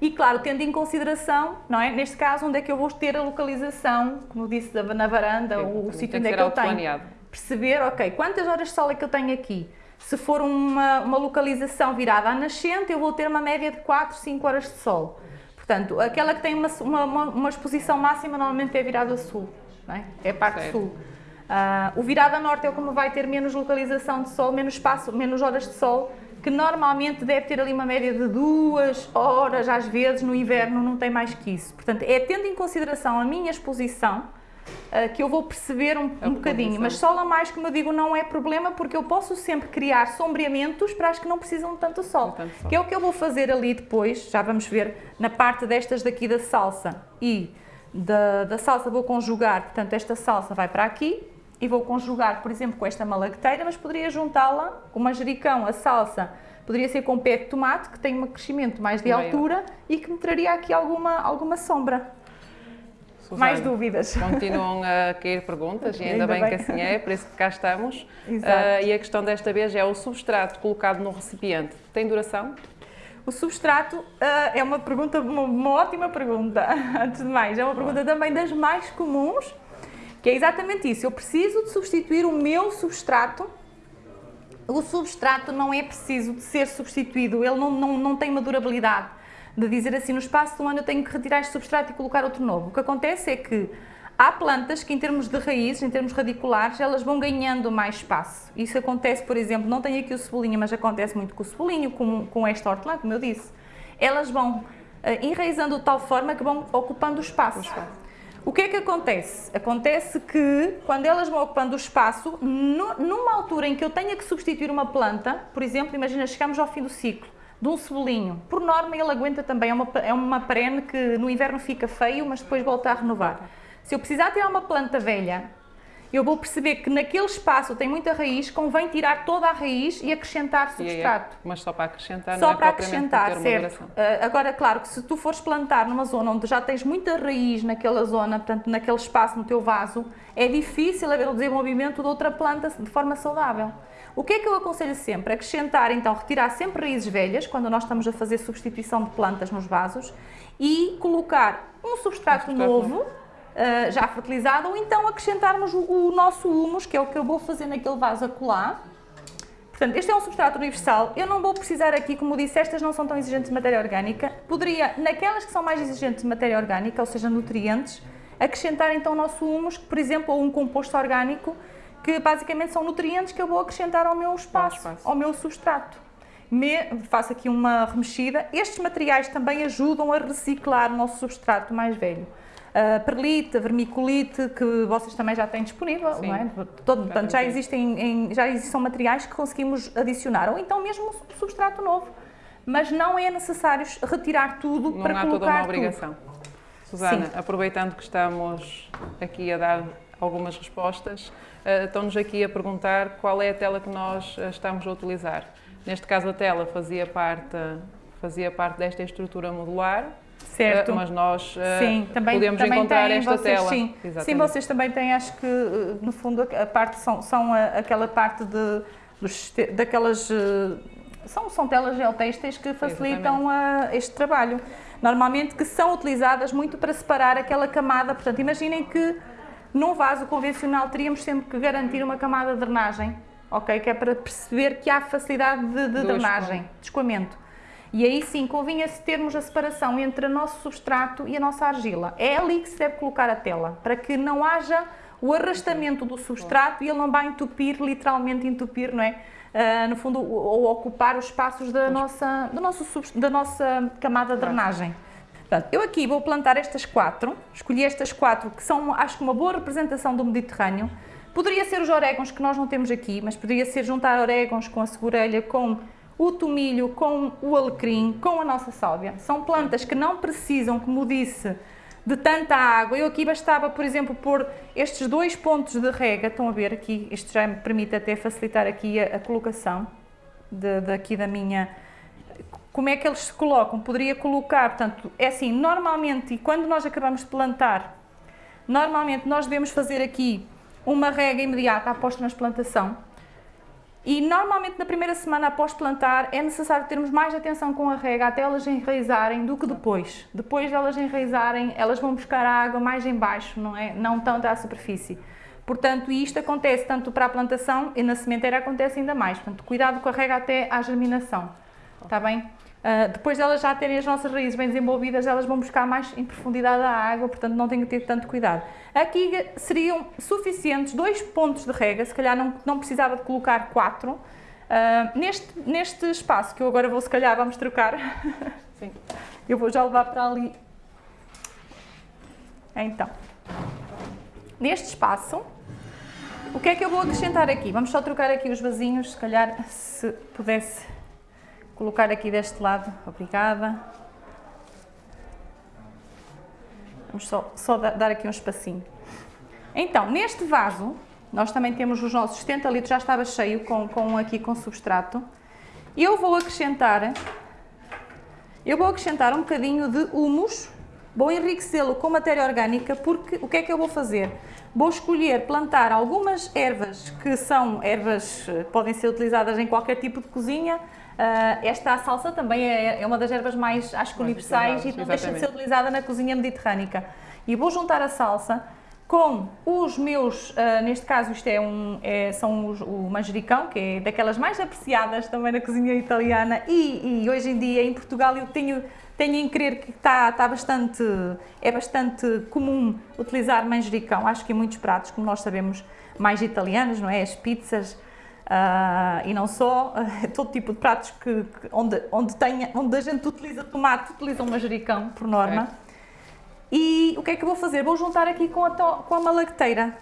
E claro, tendo em consideração, não é? Neste caso, onde é que eu vou ter a localização, como disse, na varanda, Sim, o sítio onde é que eu tenho. Planeado. Perceber, ok, quantas horas de sol é que eu tenho aqui? Se for uma, uma localização virada à nascente, eu vou ter uma média de 4, 5 horas de sol. Portanto, aquela que tem uma, uma, uma exposição máxima normalmente é virada sul, não é? é a parte certo. sul. Uh, o virada norte é como vai ter menos localização de sol, menos espaço, menos horas de sol, que normalmente deve ter ali uma média de duas horas, às vezes no inverno não tem mais que isso. Portanto, é tendo em consideração a minha exposição uh, que eu vou perceber um, um bocadinho. Mas sol a mais, como eu digo, não é problema porque eu posso sempre criar sombreamentos para as que não precisam de tanto sol. tanto sol. Que é o que eu vou fazer ali depois, já vamos ver na parte destas daqui da salsa e da, da salsa vou conjugar, portanto esta salsa vai para aqui, e vou conjugar, por exemplo, com esta malagueteira, mas poderia juntá-la com manjericão, a salsa, poderia ser com pé de tomate, que tem um crescimento mais de altura e que me traria aqui alguma, alguma sombra. Susana, mais dúvidas? Continuam a cair perguntas e ainda, ainda bem, bem, que assim é, por isso que cá estamos. Uh, e a questão desta vez é o substrato colocado no recipiente. Tem duração? O substrato uh, é uma pergunta, uma, uma, ótima pergunta, antes de mais. É uma pergunta também das mais comuns que é exatamente isso. Eu preciso de substituir o meu substrato o substrato não é preciso de ser substituído, ele não, não, não tem uma durabilidade de dizer assim, no espaço de um ano eu tenho que retirar este substrato e colocar outro novo. O que acontece é que há plantas que em termos de raízes, em termos radiculares, elas vão ganhando mais espaço. Isso acontece, por exemplo, não tenho aqui o cebolinho, mas acontece muito com o cebolinho, com, com esta hortelã, como eu disse. Elas vão uh, enraizando de tal forma que vão ocupando o espaço. O espaço. O que é que acontece? Acontece que quando elas vão ocupando o espaço, no, numa altura em que eu tenha que substituir uma planta, por exemplo, imagina, chegamos ao fim do ciclo de um cebolinho, por norma ele aguenta também, é uma, é uma perene que no inverno fica feio, mas depois volta a renovar. Se eu precisar tirar uma planta velha eu vou perceber que naquele espaço tem muita raiz, convém tirar toda a raiz e acrescentar substrato. É, mas só para acrescentar, só não é para acrescentar, certo. Uh, agora, claro que se tu fores plantar numa zona onde já tens muita raiz naquela zona, portanto, naquele espaço, no teu vaso, é difícil haver o desenvolvimento de outra planta de forma saudável. O que é que eu aconselho sempre? Acrescentar, então, retirar sempre raízes velhas, quando nós estamos a fazer substituição de plantas nos vasos, e colocar um substrato, um substrato novo, novo uh, já fertilizado, ou então acrescentarmos o, o, nosso humus, que é o que eu vou fazer naquele vaso acolá. Portanto, este é um substrato universal. Eu não vou precisar aqui, como disse, estas não são tão exigentes de matéria orgânica. Poderia, naquelas que são mais exigentes de matéria orgânica, ou seja, nutrientes, acrescentar então o nosso humus, por exemplo, ou um composto orgânico, que basicamente são nutrientes que eu vou acrescentar ao meu espaço, espaço. ao meu substrato. Me, faço aqui uma remexida. Estes materiais também ajudam a reciclar o nosso substrato mais velho uh, perlite, vermiculite, que vocês também já têm disponível, Sim, não é? Todo, portanto, já existem, em, já existem materiais que conseguimos adicionar, ou então mesmo substrato novo, mas não é necessário retirar tudo não para há colocar toda uma obrigação. Tudo. Susana, Sim. aproveitando que estamos aqui a dar algumas respostas, uh, estão-nos aqui a perguntar qual é a tela que nós uh, estamos a utilizar. Neste caso, a tela fazia parte, fazia parte desta estrutura modular, Certo. Uh, mas nós uh, sim, também, podemos também encontrar têm, esta vocês, tela. Sim. sim, vocês também têm, acho que uh, no fundo a parte são, são a, aquela parte de, dos, daquelas são, são telas geotextas que facilitam este trabalho. Normalmente que são utilizadas muito para separar aquela camada, portanto imaginem que num vaso convencional teríamos sempre que garantir uma camada de drenagem, ok? Que é para perceber que há facilidade de, de drenagem, de escoamento. E aí sim, convinha-se termos a separação entre o nosso substrato e a nossa argila. É ali que se deve colocar a tela, para que não haja o arrastamento do substrato e ele não vai entupir, literalmente entupir, não é? Uh, no fundo, ou ocupar os espaços da nossa, do nosso, da nossa camada de drenagem. Portanto, eu aqui vou plantar estas quatro, escolhi estas quatro que são, acho que uma boa representação do Mediterrâneo. Poderia ser os orégãos que nós não temos aqui, mas poderia ser juntar orégãos com a segurelha, com o tomilho com o alecrim, com a nossa sálvia. São plantas que não precisam, como disse, de tanta água. Eu aqui bastava, por exemplo, pôr estes dois pontos de rega, estão a ver aqui, isto já me permite até facilitar aqui a, a colocação de, daqui da minha... Como é que eles se colocam? Poderia colocar, portanto, é assim, normalmente, e quando nós acabamos de plantar, normalmente nós devemos fazer aqui uma rega imediata após transplantação, e normalmente na primeira semana após plantar é necessário termos mais atenção com a rega até elas enraizarem do que depois. Depois de elas enraizarem, elas vão buscar a água mais em baixo, não é? Não tanto à superfície. Portanto, isto acontece tanto para a plantação e na sementeira acontece ainda mais. Portanto, cuidado com a rega até à germinação. Está bem? Uh, depois de elas já terem as nossas raízes bem desenvolvidas, elas vão buscar mais em profundidade a água, portanto não tem que ter tanto cuidado. Aqui seriam suficientes dois pontos de rega, se calhar não, não precisava de colocar quatro. Uh, neste, neste espaço, que eu agora vou se calhar, vamos trocar, Sim. eu vou já levar para ali. Então, neste espaço, o que é que eu vou acrescentar aqui? Vamos só trocar aqui os vasinhos, se calhar se pudesse colocar aqui deste lado, obrigada. Vamos só, só dar aqui um espacinho. Então, neste vaso, nós também temos os nossos 70 litros, já estava cheio com, com aqui com substrato. Eu vou acrescentar, eu vou acrescentar um bocadinho de humus, vou enriquecê-lo com matéria orgânica, porque o que é que eu vou fazer? Vou escolher plantar algumas ervas que são ervas, eh, podem ser utilizadas em qualquer tipo de cozinha, Uh, esta salsa também é, é, uma das ervas mais, acho que universais e não deixa de ser utilizada na cozinha mediterrânica. E vou juntar a salsa com os meus, uh, neste caso isto é um, é, são os, o manjericão, que é daquelas mais apreciadas também na cozinha italiana e, e hoje em dia em Portugal eu tenho, tenho em crer que está, está bastante, é bastante comum utilizar manjericão, acho que em muitos pratos, como nós sabemos, mais italianos, não é? As pizzas, Uh, e não só, uh, todo tipo de pratos que, que, onde, onde, tenha, onde a gente utiliza tomate, utiliza um manjericão, por norma. E o que é que eu vou fazer? Vou juntar aqui com a, com a malacteira,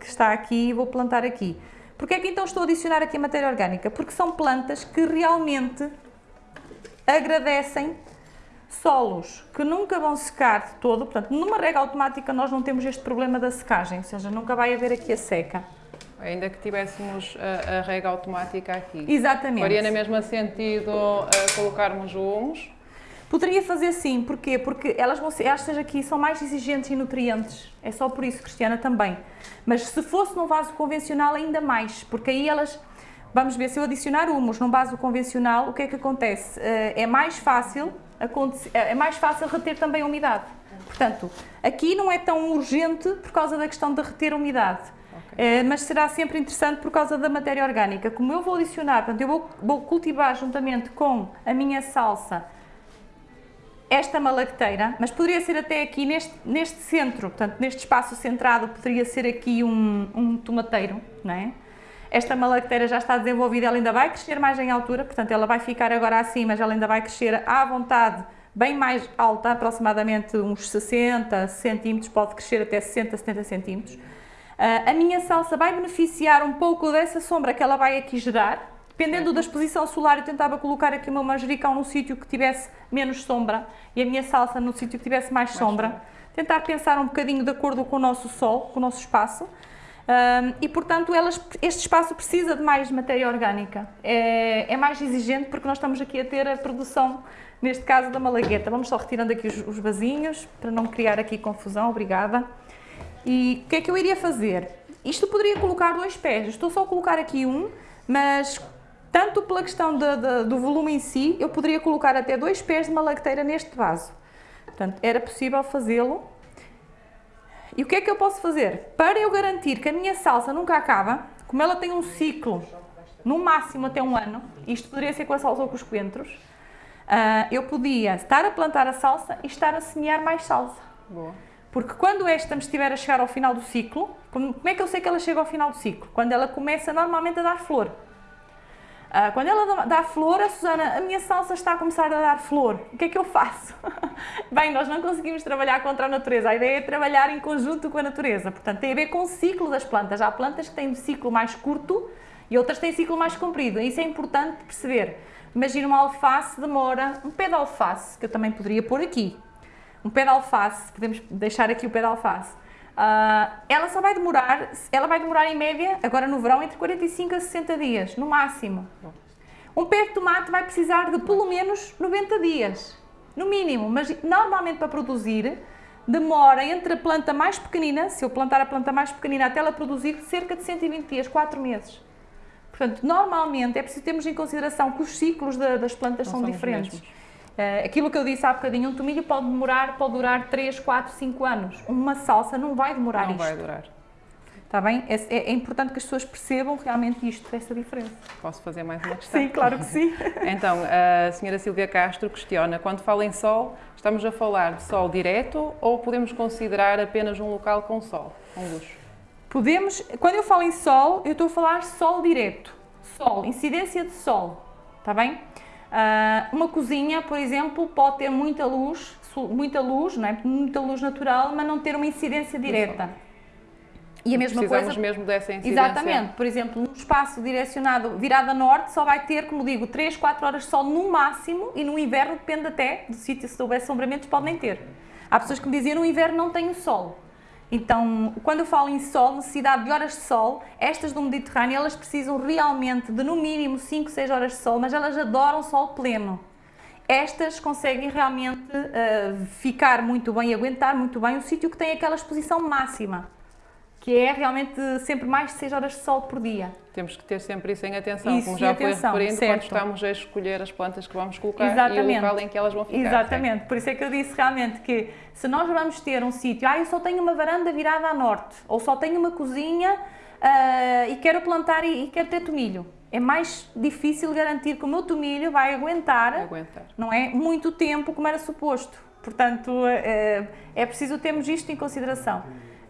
que está aqui, e vou plantar aqui. Porquê é que então estou a adicionar aqui a matéria orgânica? Porque são plantas que realmente agradecem solos que nunca vão secar de todo, portanto, numa rega automática nós não temos este problema da secagem, ou seja, nunca vai haver aqui a seca. Ainda que tivéssemos a, a rega automática aqui. Exatamente. Faria no mesmo sentido uh, colocarmos o humus? Poderia fazer sim, porquê? Porque elas vão ser, estas aqui são mais exigentes em nutrientes, é só por isso, Cristiana, também. Mas se fosse num vaso convencional, ainda mais, porque aí elas, vamos ver, se eu adicionar humus num vaso convencional, o que é que acontece? Uh, é mais fácil, é mais fácil reter também a umidade. Portanto, aqui não é tão urgente por causa da questão de reter a umidade. Okay. mas será sempre interessante por causa da matéria orgânica. Como eu vou adicionar, portanto, eu vou, vou cultivar juntamente com a minha salsa esta malacteira, mas poderia ser até aqui neste, neste centro, portanto, neste espaço centrado, poderia ser aqui um, um tomateiro, não é? Esta malacteira já está desenvolvida, ela ainda vai crescer mais em altura, portanto, ela vai ficar agora assim, mas ela ainda vai crescer à vontade, bem mais alta, aproximadamente uns 60 centímetros, pode crescer até 60, 70 centímetros. Uh, a minha salsa vai beneficiar um pouco dessa sombra que ela vai aqui gerar. Dependendo da exposição solar, eu tentava colocar aqui o meu manjericão num sítio que tivesse menos sombra e a minha salsa no sítio que tivesse mais, mais sombra. sombra. Tentar pensar um bocadinho de acordo com o nosso sol, com o nosso espaço. Um, e, portanto, elas, este espaço precisa de mais matéria orgânica. É, é, mais exigente porque nós estamos aqui a ter a produção, neste caso, da malagueta. Vamos só retirando aqui os, os vasinhos, para não criar aqui confusão. Obrigada. E o que é que eu iria fazer? Isto poderia colocar dois pés, estou só a colocar aqui um, mas tanto pela questão de, de, do volume em si, eu poderia colocar até dois pés de malacteira neste vaso. Portanto, era possível fazê-lo. E o que é que eu posso fazer? Para eu garantir que a minha salsa nunca acaba, como ela tem um ciclo, no máximo até um ano, isto poderia ser com a salsa ou com os coentros, uh, eu podia estar a plantar a salsa e estar a semear mais salsa. Boa. Porque quando esta me estiver a chegar ao final do ciclo, como é que eu sei que ela chega ao final do ciclo? Quando ela começa normalmente a dar flor. Uh, quando ela dá flor, a Susana, a minha salsa está a começar a dar flor. O que é que eu faço? Bem, nós não conseguimos trabalhar contra a natureza. A ideia é trabalhar em conjunto com a natureza. Portanto, tem a ver com o ciclo das plantas. Há plantas que têm um ciclo mais curto e outras têm ciclo mais comprido. Isso é importante perceber. Imagina uma alface demora, um pé de alface, que eu também poderia pôr aqui, um pé de alface, podemos deixar aqui o pé de alface, uh, ela só vai demorar, ela vai demorar em média, agora no verão, entre 45 a 60 dias, no máximo. Um pé de tomate vai precisar de pelo menos 90 dias, no mínimo, mas normalmente para produzir demora entre a planta mais pequenina, se eu plantar a planta mais pequenina até ela produzir, cerca de 120 dias, 4 meses. Portanto, normalmente é preciso termos em consideração que os ciclos das plantas são diferentes. Uh, aquilo que eu disse há bocadinho, um tomilho pode demorar, pode durar 3, 4, 5 anos. Uma salsa não vai demorar não isto. Não vai durar. Está bem? É, é, é, importante que as pessoas percebam realmente isto, essa diferença. Posso fazer mais uma questão? Sim, claro que sim. então, a senhora Silvia Castro questiona, quando fala em sol, estamos a falar de sol direto ou podemos considerar apenas um local com sol, com luz? Podemos, quando eu falo em sol, eu estou a falar sol direto. Sol, incidência de sol, está bem? Uh, uma cozinha, por exemplo, pode ter muita luz, muita luz, não é? muita luz natural, mas não ter uma incidência direta. E a mesma Precisamos coisa, mesmo dessa incidência. Exatamente. Por exemplo, um espaço direcionado virado a norte só vai ter, como digo, 3, 4 horas de sol no máximo e no inverno depende até do sítio, se houver assombramentos, pode nem ter. Há pessoas que me diziam no inverno não tenho sol. Então, quando eu falo em sol, necessidade de horas de sol, estas do Mediterrâneo, elas precisam realmente de no mínimo 5, 6 horas de sol, mas elas adoram sol pleno. Estas conseguem realmente uh, ficar muito bem aguentar muito bem o sítio que tem aquela exposição máxima, que é realmente sempre mais de 6 horas de sol por dia. Temos que ter sempre isso em atenção, Isso como já atenção, foi referindo, certo. quando estamos a escolher as plantas que vamos colocar Exatamente. e o local em que elas vão ficar. Exatamente, por isso é que eu disse realmente que se nós vamos ter um sítio, ah, eu só tenho uma varanda virada a norte, ou só tenho uma cozinha ah, e quero plantar e, e quero ter tomilho, é mais difícil garantir que o meu tomilho vai aguentar? Aguentar. não é, muito tempo como era suposto. Portanto, eh, é preciso termos isto em consideração.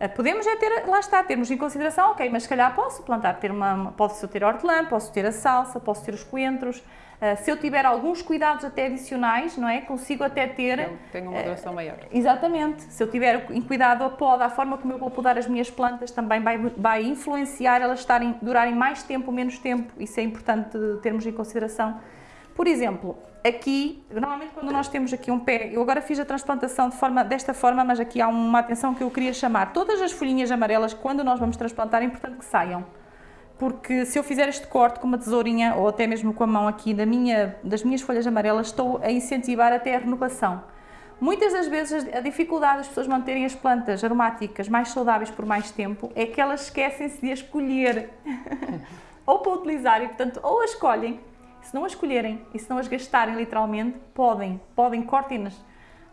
Eh, Podemos é ter, lá está, termos em consideração, ok, mas se calhar posso plantar, ter uma, posso ter hortelã, posso ter a salsa, posso ter os coentros. Eh, se eu tiver alguns cuidados até adicionais, não é? Consigo até ter tem uma duração maior. Exatamente. Se eu tiver em cuidado a poda, a forma como eu vou podar as minhas plantas também vai, vai influenciar elas estarem, durarem mais tempo ou menos tempo. Isso é importante termos em consideração. Por exemplo, aqui, normalmente quando nós temos aqui um pé, eu agora fiz a transplantação de forma, desta forma, mas aqui há uma atenção que eu queria chamar. Todas as folhinhas amarelas, quando nós vamos transplantar, é importante que saiam porque se eu fizer este corte com uma tesourinha ou até mesmo com a mão aqui da minha, das minhas folhas amarelas, estou a incentivar até a renovação. Muitas das vezes a dificuldade das pessoas manterem as plantas aromáticas mais saudáveis por mais tempo é que elas esquecem-se de as colher ou para utilizar e portanto ou as escolhem, se não as escolherem e se não as gastarem literalmente, podem, podem cortem-nas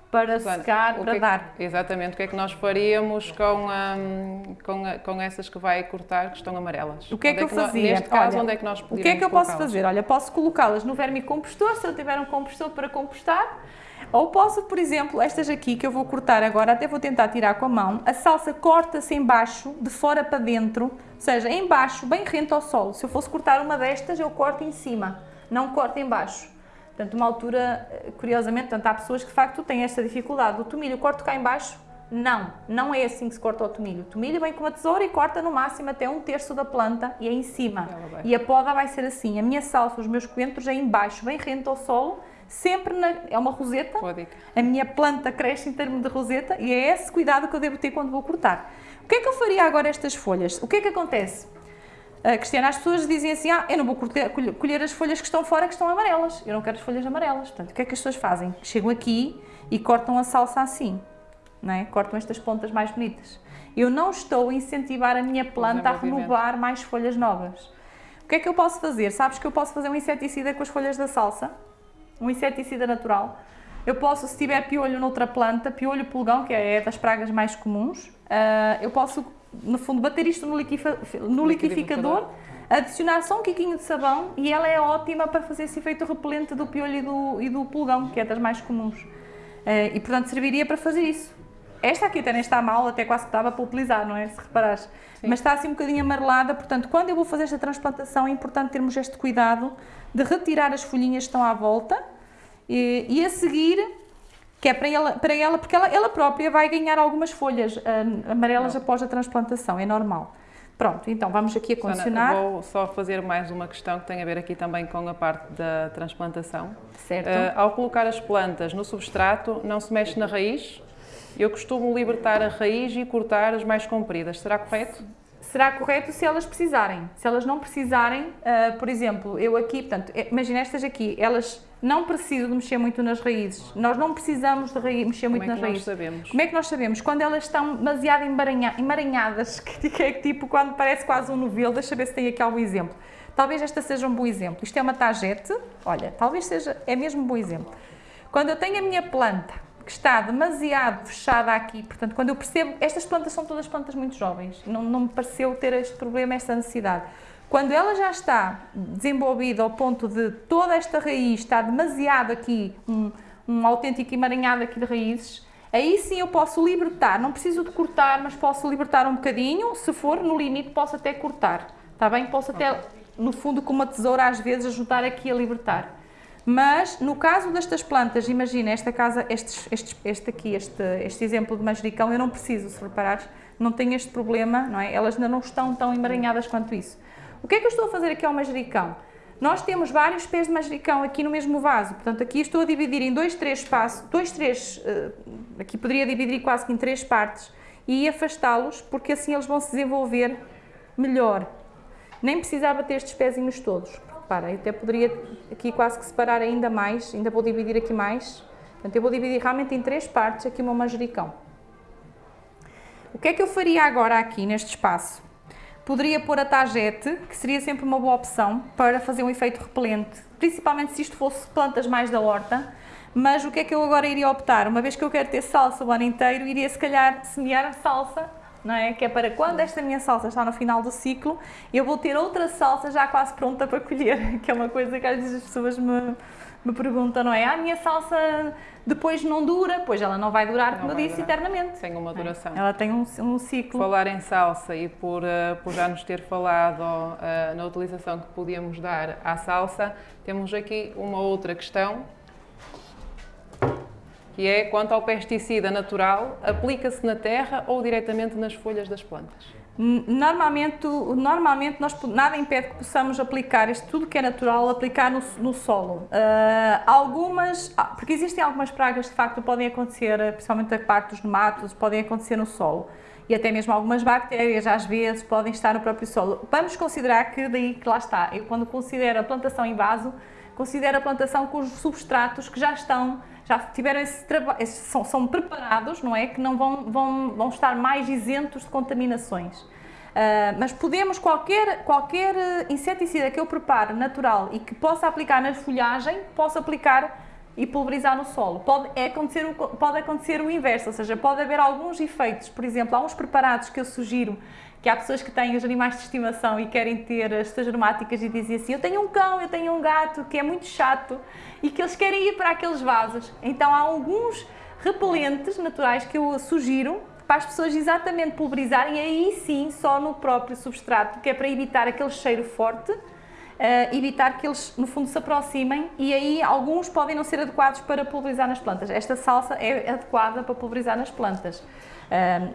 para Portanto, secar, para é que- dar. Exatamente, o que é que nós faríamos com, hum, com, a- com essas que vai cortar que estão amarelas? O que é que eu nó- fazia? neste caso, Olha, onde é que nós O que é que eu posso fazer? Olha, posso colocá-las no vermicompostor, se eu tiver um compostor para compostar, ou posso, por exemplo, estas aqui que eu vou cortar agora, até vou tentar tirar com a mão, a salsa corta-se em baixo, de fora para dentro, ou seja, em baixo, bem rente ao solo. Se eu fosse cortar uma destas, eu corto em cima, não corto em baixo. Portanto, uma altura, eh, curiosamente, portanto, há pessoas que de facto têm esta dificuldade. O tomilho corto cá em baixo? Não, não é assim que se corta o tomilho. O tomilho vem com uma tesoura e corta no máximo até um terço da planta e é em cima. E a poda vai ser assim. A minha salsa, os meus coentros é em baixo, bem rente ao solo, sempre na, é uma roseta. Boa dica. A minha planta cresce em termos de roseta e é esse cuidado que eu devo ter quando vou cortar. O que é que eu faria agora estas folhas? O que é que acontece? Ah, Cristiana, as pessoas dizem assim, ah, eu não vou colher, as folhas que estão fora, que estão amarelas. Eu não quero as folhas amarelas. Portanto, o que é que as pessoas fazem? Chegam aqui e cortam a salsa assim, não é? Cortam estas pontas mais bonitas. Eu não estou a incentivar a minha planta a renovar mais folhas novas. O que é que eu posso fazer? Sabes que eu posso fazer um inseticida com as folhas da salsa? Um inseticida natural. Eu posso, se tiver piolho noutra planta, piolho pulgão, que é das pragas mais comuns, ah, eu posso, no fundo, bater isto no, liquifa- no liquidificador, adicionar só um quiquinho de sabão e ela é ótima para fazer esse efeito repelente do piolho e do, e do pulgão, que é das mais comuns. Ah, e, portanto, serviria para fazer isso. Esta aqui até nem está mal, até quase que estava para utilizar, não é? Se reparares. Mas está assim um bocadinho amarelada, portanto, quando eu vou fazer esta transplantação, é importante termos este cuidado de retirar as folhinhas que estão à volta e, e a seguir, que é para ela, para ela porque ela, ela própria vai ganhar algumas folhas ah, amarelas após a transplantação, é normal. Pronto, então vamos aqui a condicionar. vou só fazer mais uma questão que tem a ver aqui também com a parte da transplantação. Certo. Eh, ao colocar as plantas no substrato, não se mexe na raiz. Eu costumo libertar a raiz e cortar as mais compridas. Será correto? Será correto se elas precisarem. Se elas não precisarem, ah, por exemplo, eu aqui, portanto, é- imagina estas aqui, elas não precisam de mexer muito nas raízes. Nós não precisamos de raiz, mexer Como muito é que nas nós raízes. sabemos? Como é que nós sabemos? Quando elas estão demasiado emaranha- emaranhadas, que é tipo quando parece quase um novelo, deixa eu ver se tem aqui algum exemplo. Talvez esta seja um bom exemplo. Isto é uma tagete, olha, talvez seja, é mesmo um bom exemplo. Quando eu tenho a minha planta que está demasiado fechada aqui, portanto, quando eu percebo, estas plantas são todas plantas muito jovens, não, não me pareceu ter este problema, esta necessidade. Quando ela já está desenvolvida ao ponto de toda esta raiz está demasiado aqui, um, um autêntico emaranhado aqui de raízes, aí sim eu posso libertar, não preciso de cortar, mas posso libertar um bocadinho, se for no limite posso até cortar, está bem? Posso até, no fundo, com uma tesoura às vezes ajudar aqui a libertar. Mas no caso destas plantas, imagina esta casa, estes, estes, este aqui, este, este exemplo de manjericão, eu não preciso, se reparares, não tenho este problema, não é? Elas ainda não estão tão emaranhadas quanto isso. O que é que eu estou a fazer aqui ao manjericão? Nós temos vários pés de manjericão aqui no mesmo vaso, portanto aqui estou a dividir em dois, três espaços, dois, três, eh, aqui poderia dividir quase que em três partes e afastá-los porque assim eles vão se desenvolver melhor. Nem precisava ter estes pezinhos todos. Eu até poderia aqui quase que separar ainda mais, ainda vou dividir aqui mais. Portanto, eu vou dividir realmente em três partes aqui o meu manjericão. O que é que eu faria agora aqui neste espaço? poderia pôr a tagete, que seria sempre uma boa opção para fazer um efeito repelente, principalmente se isto fosse plantas mais da horta, mas o que é que eu agora iria optar? Uma vez que eu quero ter salsa o ano inteiro, iria se calhar semear salsa, não é? Que é para quando esta minha salsa está no final do ciclo, eu vou ter outra salsa já quase pronta para colher, que é uma coisa que às vezes as pessoas me, me perguntam, não é? Ah, a minha salsa depois não dura, pois ela não vai durar, como eu disse, durar. eternamente. Tem uma duração. É? Ela tem um, um, ciclo. Falar em salsa e por, uh, por já nos ter falado uh, na utilização que podíamos dar à salsa, temos aqui uma outra questão que é quanto ao pesticida natural, aplica-se na terra ou diretamente nas folhas das plantas? Normalmente, normalmente nós, nada impede que possamos aplicar isto tudo que é natural, aplicar no, no solo. Uh, algumas, ah, porque existem algumas pragas que de facto podem acontecer, principalmente a parte dos nematos, podem acontecer no solo. E até mesmo algumas bactérias, às vezes, podem estar no próprio solo. Vamos considerar que daí que lá está, eu quando considero a plantação em vaso, considero a plantação com os substratos que já estão já tiveram esse trabalho, são, são, preparados, não é? Que não vão, vão, vão estar mais isentos de contaminações. Uh, mas podemos, qualquer, qualquer inseticida que eu prepare natural e que possa aplicar na folhagem, posso aplicar e pulverizar no solo. Pode, é acontecer o, pode acontecer o inverso, ou seja, pode haver alguns efeitos, por exemplo, há uns preparados que eu sugiro que há pessoas que têm os animais de estimação e querem ter as suas aromáticas e dizem assim, eu tenho um cão, eu tenho um gato que é muito chato e que eles querem ir para aqueles vasos. Então há alguns repelentes naturais que eu sugiro para as pessoas exatamente pulverizarem aí sim só no próprio substrato, que é para evitar aquele cheiro forte, uh, evitar que eles no fundo se aproximem e aí alguns podem não ser adequados para pulverizar nas plantas. Esta salsa é adequada para pulverizar nas plantas.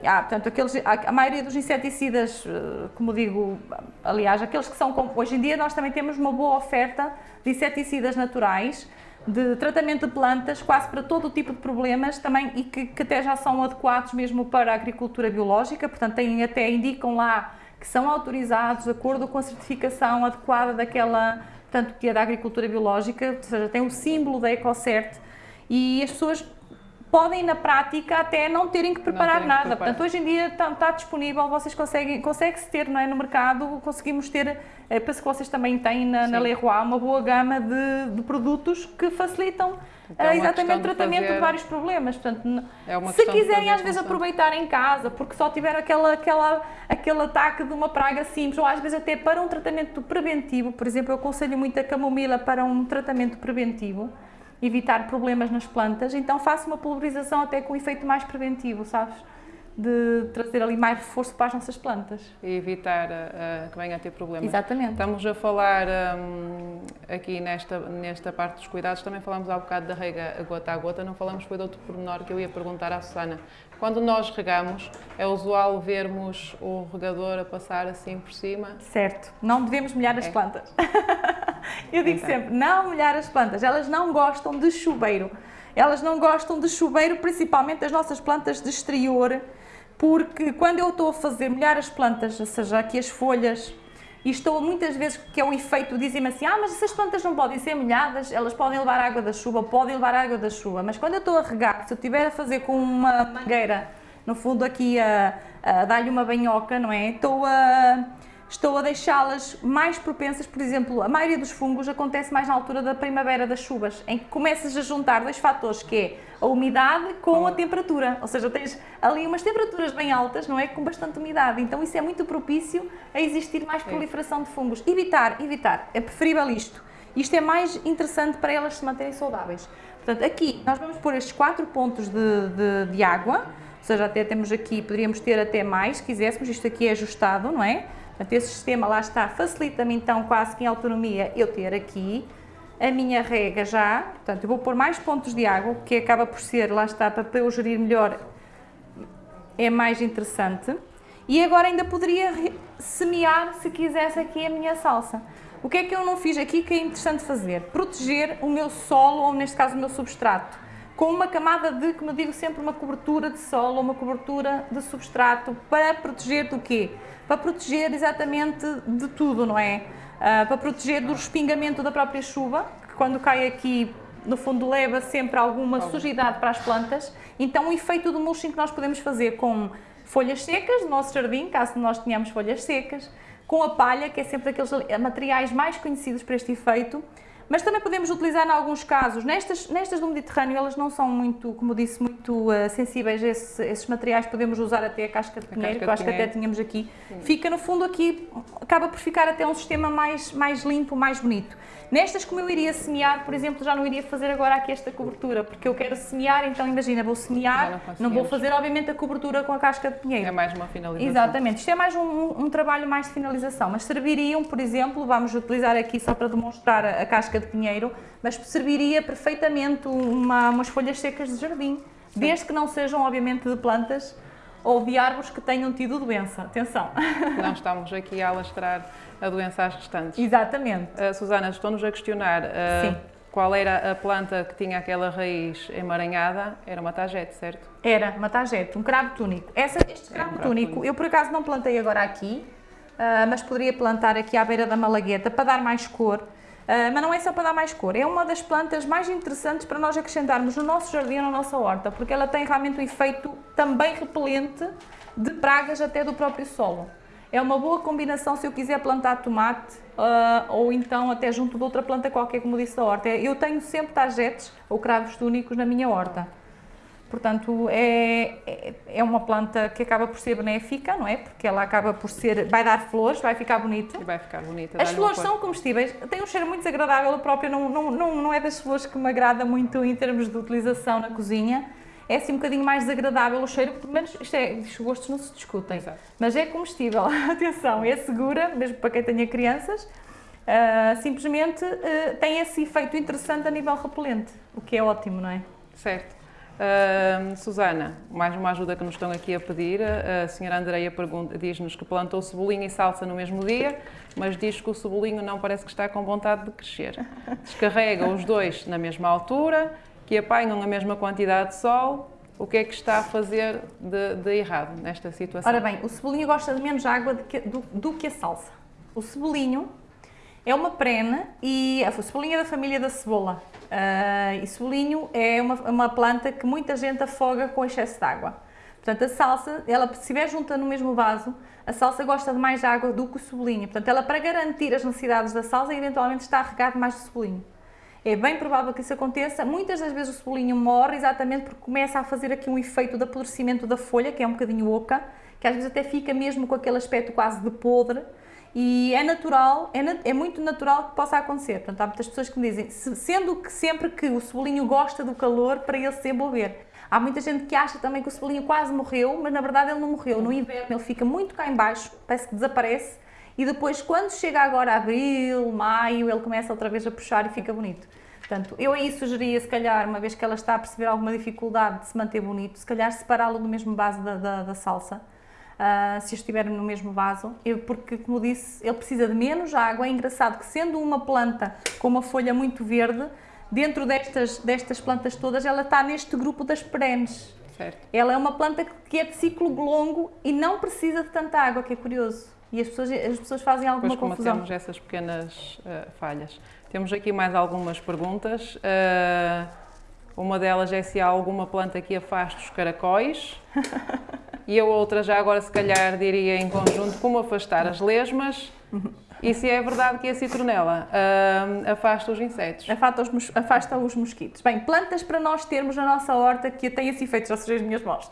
Ah, portanto, aqueles, a, maioria dos inseticidas, eh, como digo, aliás, aqueles que são, hoje em dia nós também temos uma boa oferta de inseticidas naturais, de tratamento de plantas, quase para todo o tipo de problemas também e que, que até já são adequados mesmo para a agricultura biológica, portanto, têm, até indicam lá que são autorizados de acordo com a certificação adequada daquela, portanto, que é da agricultura biológica, ou seja, tem o símbolo da EcoCert e as pessoas podem na prática até não terem que preparar nada. Que preparar. Portanto, hoje em dia está, está disponível, vocês conseguem, consegue-se ter não é, no mercado, conseguimos ter, é, penso que vocês também têm na, na Leroy uma boa gama de, de produtos que facilitam então, é exatamente o tratamento de, fazer... de, vários problemas. Portanto, é se quiserem às vezes aproveitar em casa, porque só tiver aquela, aquela, aquele ataque de uma praga simples, ou às vezes até para um tratamento preventivo, por exemplo, eu aconselho muito a camomila para um tratamento preventivo, evitar problemas nas plantas, então faço uma pulverização até com efeito mais preventivo, sabes? De trazer ali mais reforço para as nossas plantas. E evitar uh, que venha a ter problemas. Exatamente. Estamos a falar um, aqui nesta, nesta parte dos cuidados, também falamos há um bocado da rega gota a gota, não falamos foi de outro pormenor que eu ia perguntar à Susana. Quando nós regamos, é usual vermos o regador a passar assim por cima? Certo, não devemos molhar as é. plantas. Eu digo então. sempre, não molhar as plantas, elas não gostam de chuveiro. Elas não gostam de chuveiro, principalmente as nossas plantas de exterior, porque quando eu estou a fazer molhar as plantas, ou seja, aqui as folhas, e estou muitas vezes, que é o efeito, dizem-me assim, ah, mas essas plantas não podem ser molhadas, elas podem levar água da chuva, podem levar água da chuva, mas quando eu estou a regar, se eu estiver a fazer com uma mangueira, no fundo aqui a, a dar-lhe uma banhoca, não é? Estou a estou a deixá-las mais propensas, por exemplo, a maioria dos fungos acontece mais na altura da primavera das chuvas, em que começas a juntar dois fatores, que é a umidade com a temperatura, ou seja, tens ali umas temperaturas bem altas, não é? Com bastante umidade, então isso é muito propício a existir mais proliferação de fungos. Evitar, evitar, é preferível isto. Isto é mais interessante para elas se manterem saudáveis. Portanto, aqui nós vamos pôr estes quatro pontos de, de, de água, ou seja, até temos aqui, poderíamos ter até mais, se quiséssemos, isto aqui é ajustado, não é? Portanto, esse sistema lá está, facilita-me então quase que em autonomia eu ter aqui a minha rega já, portanto eu vou pôr mais pontos de água, que acaba por ser, lá está, para eu gerir melhor, é mais interessante. E agora ainda poderia semear, se quisesse, aqui a minha salsa. O que é que eu não fiz aqui que é interessante fazer? Proteger o meu solo, ou neste caso o meu substrato com uma camada de, como eu digo sempre, uma cobertura de solo, uma cobertura de substrato, para proteger do quê? Para proteger exatamente de tudo, não é? Uh, para proteger do respingamento da própria chuva, que quando cai aqui, no fundo leva sempre alguma sujidade para as plantas. Então o efeito do mulching que nós podemos fazer com folhas secas do nosso jardim, caso nós tenhamos folhas secas, com a palha, que é sempre aqueles materiais mais conhecidos para este efeito, mas também podemos utilizar em alguns casos, nestas, nestas do Mediterrâneo elas não são muito, como disse, muito uh, sensíveis a esse, esses materiais, podemos usar até a casca de pinheiro, que eu acho que até tínhamos aqui. Sim. Fica no fundo aqui, acaba por ficar até um sistema mais, mais limpo, mais bonito. Nestas, como eu iria semear, por exemplo, já não iria fazer agora aqui esta cobertura, porque eu quero semear, então imagina, vou semear, não, não, vou fazer obviamente a cobertura com a casca de pinheiro. É mais uma finalização. Exatamente, isto é mais um, um trabalho mais de finalização, mas serviriam, por exemplo, vamos utilizar aqui só para demonstrar a, a casca de pinheiro, mas serviria perfeitamente uma, umas folhas secas de jardim, desde que não sejam obviamente de plantas ou de árvores que tenham tido doença. Atenção! Não estamos aqui a alastrar a doença às restantes. Exatamente. Uh, Susana, estou-nos a questionar uh, qual era a planta que tinha aquela raiz emaranhada. Era uma tagete, certo? Era, uma tagete, um cravo túnico. Essa, este cravo, um cravo túnico, túnico, eu por acaso não plantei agora aqui, uh, mas poderia plantar aqui à beira da malagueta para dar mais cor. Uh, mas não é só para dar mais cor, é uma das plantas mais interessantes para nós acrescentarmos no nosso jardim na nossa horta, porque ela tem realmente um efeito também repelente de pragas até do próprio solo. É uma boa combinação se eu quiser plantar tomate uh, ou então até junto de outra planta qualquer, como disse da horta. Eu tenho sempre tagetes ou cravos túnicos na minha horta. Portanto, é, é, é uma planta que acaba por ser benéfica, não é? Porque ela acaba por ser, vai dar flores, vai ficar bonito. E vai ficar bonita. As flores são comestíveis, tem um cheiro muito desagradável, a própria não, não, não, não é das flores que me agrada muito em termos de utilização na cozinha é assim um bocadinho mais desagradável o cheiro, pelo menos isto é, os gostos não se discutem, Exato. mas é comestível, atenção, é segura, mesmo para quem tenha crianças, uh, simplesmente uh, tem esse efeito interessante a nível repelente, o que é ótimo, não é? Certo. Uh, Susana, mais uma ajuda que nos estão aqui a pedir. A senhora Andreia diz-nos que plantou cebolinha e salsa no mesmo dia, mas diz que o cebolinho não parece que está com vontade de crescer. Descarrega os dois na mesma altura que apanham a mesma quantidade de sol, o que é que está a fazer de, de errado nesta situação? Ora bem, o cebolinho gosta de menos água que, do, do que a salsa. O cebolinho é uma prena e a cebolinha é da família da cebola. Uh, e cebolinho é uma, uma planta que muita gente afoga com excesso de água. Portanto, a salsa, ela, se estiver junta no mesmo vaso, a salsa gosta de mais água do que o cebolinho. Portanto, ela, para garantir as necessidades da salsa, eventualmente está a regar mais o cebolinho. É bem provável que isso aconteça. Muitas das vezes o cebolinho morre exatamente porque começa a fazer aqui um efeito de apodrecimento da folha, que é um bocadinho oca, que às vezes até fica mesmo com aquele aspecto quase de podre. E é natural, é, é muito natural que possa acontecer. Portanto, há muitas pessoas que me dizem, sendo que sempre que o cebolinho gosta do calor para ele se desenvolver. Há muita gente que acha também que o cebolinho quase morreu, mas na verdade ele não morreu. No inverno ele fica muito cá embaixo, parece que desaparece, e depois quando chega agora abril, maio, ele começa outra vez a puxar e fica bonito. Portanto, eu aí sugeria, se calhar, uma vez que ela está a perceber alguma dificuldade de se manter bonito, se calhar separá-lo do mesmo vaso da, da, da salsa, uh, se estiver no mesmo vaso, eu, porque, como disse, ele precisa de menos água. É engraçado que, sendo uma planta com uma folha muito verde, dentro destas, destas plantas todas, ela está neste grupo das perenes. Certo. Ela é uma planta que é de ciclo longo e não precisa de tanta água, que é curioso. E as pessoas, as pessoas fazem alguma pois, confusão. temos essas pequenas uh, falhas. Temos aqui mais algumas perguntas. Uh, uma delas é se há alguma planta que afaste os caracóis. e a outra, já agora se calhar diria em conjunto, como afastar as lesmas. E se é verdade que a citronela uh, afasta os insetos? Afasta os, afasta os mosquitos. Bem, plantas para nós termos na nossa horta que têm esse efeito, já sujei as minhas mãos.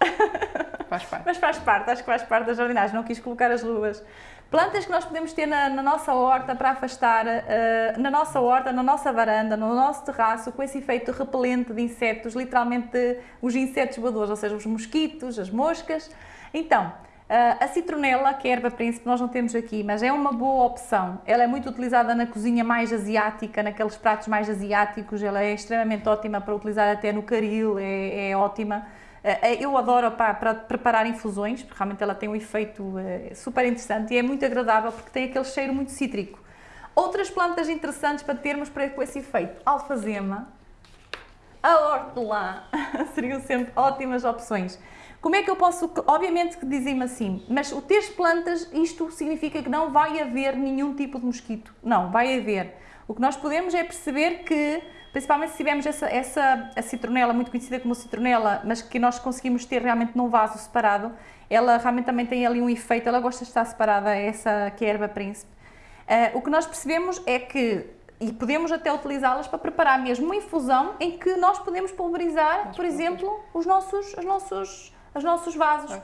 Faz parte. Mas faz parte, acho que faz parte da jardinagem, não quis colocar as luvas. Plantas que nós podemos ter na, na nossa horta para afastar, uh, na nossa horta, na nossa varanda, no nosso terraço, com esse efeito repelente de insetos, literalmente os insetos voadores, ou seja, os mosquitos, as moscas. Então, Uh, a citronela, que é erva príncipe, nós não temos aqui, mas é uma boa opção. Ela é muito utilizada na cozinha mais asiática, naqueles pratos mais asiáticos. Ela é extremamente ótima para utilizar até no caril, é, é ótima. Uh, eu adoro para, para, preparar infusões, porque realmente ela tem um efeito uh, super interessante e é muito agradável porque tem aquele cheiro muito cítrico. Outras plantas interessantes para termos para, com esse efeito, alfazema, a hortelã, seriam sempre ótimas opções. Como é que eu posso, obviamente que dizem-me assim, mas o ter plantas, isto significa que não vai haver nenhum tipo de mosquito. Não, vai haver O que nós podemos é perceber que, principalmente se tivermos essa, essa a citronela, muito conhecida como citronela, mas que nós conseguimos ter realmente num vaso separado, ela realmente também tem ali um efeito, ela gosta de estar separada, essa que é a erva príncipe. Uh, o que nós percebemos é que, e podemos até utilizá-las para preparar mesmo uma infusão em que nós podemos pulverizar, por exemplo, os nossos, os nossos, os nossos vasos.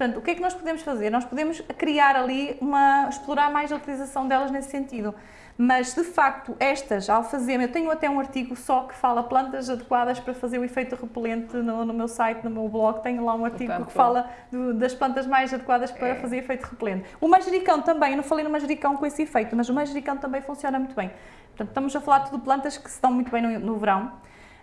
Portanto, o que é que nós podemos fazer? Nós podemos criar ali uma, explorar mais a utilização delas nesse sentido. Mas, de facto, estas, alfazema, eu tenho até um artigo só que fala plantas adequadas para fazer o efeito repelente no, no meu site, no meu blog, tenho lá um artigo que fala do, das plantas mais adequadas para é. fazer efeito repelente. O manjericão também, eu não falei no manjericão com esse efeito, mas o manjericão também funciona muito bem. Portanto, estamos a falar de plantas que se dão muito bem no, no verão.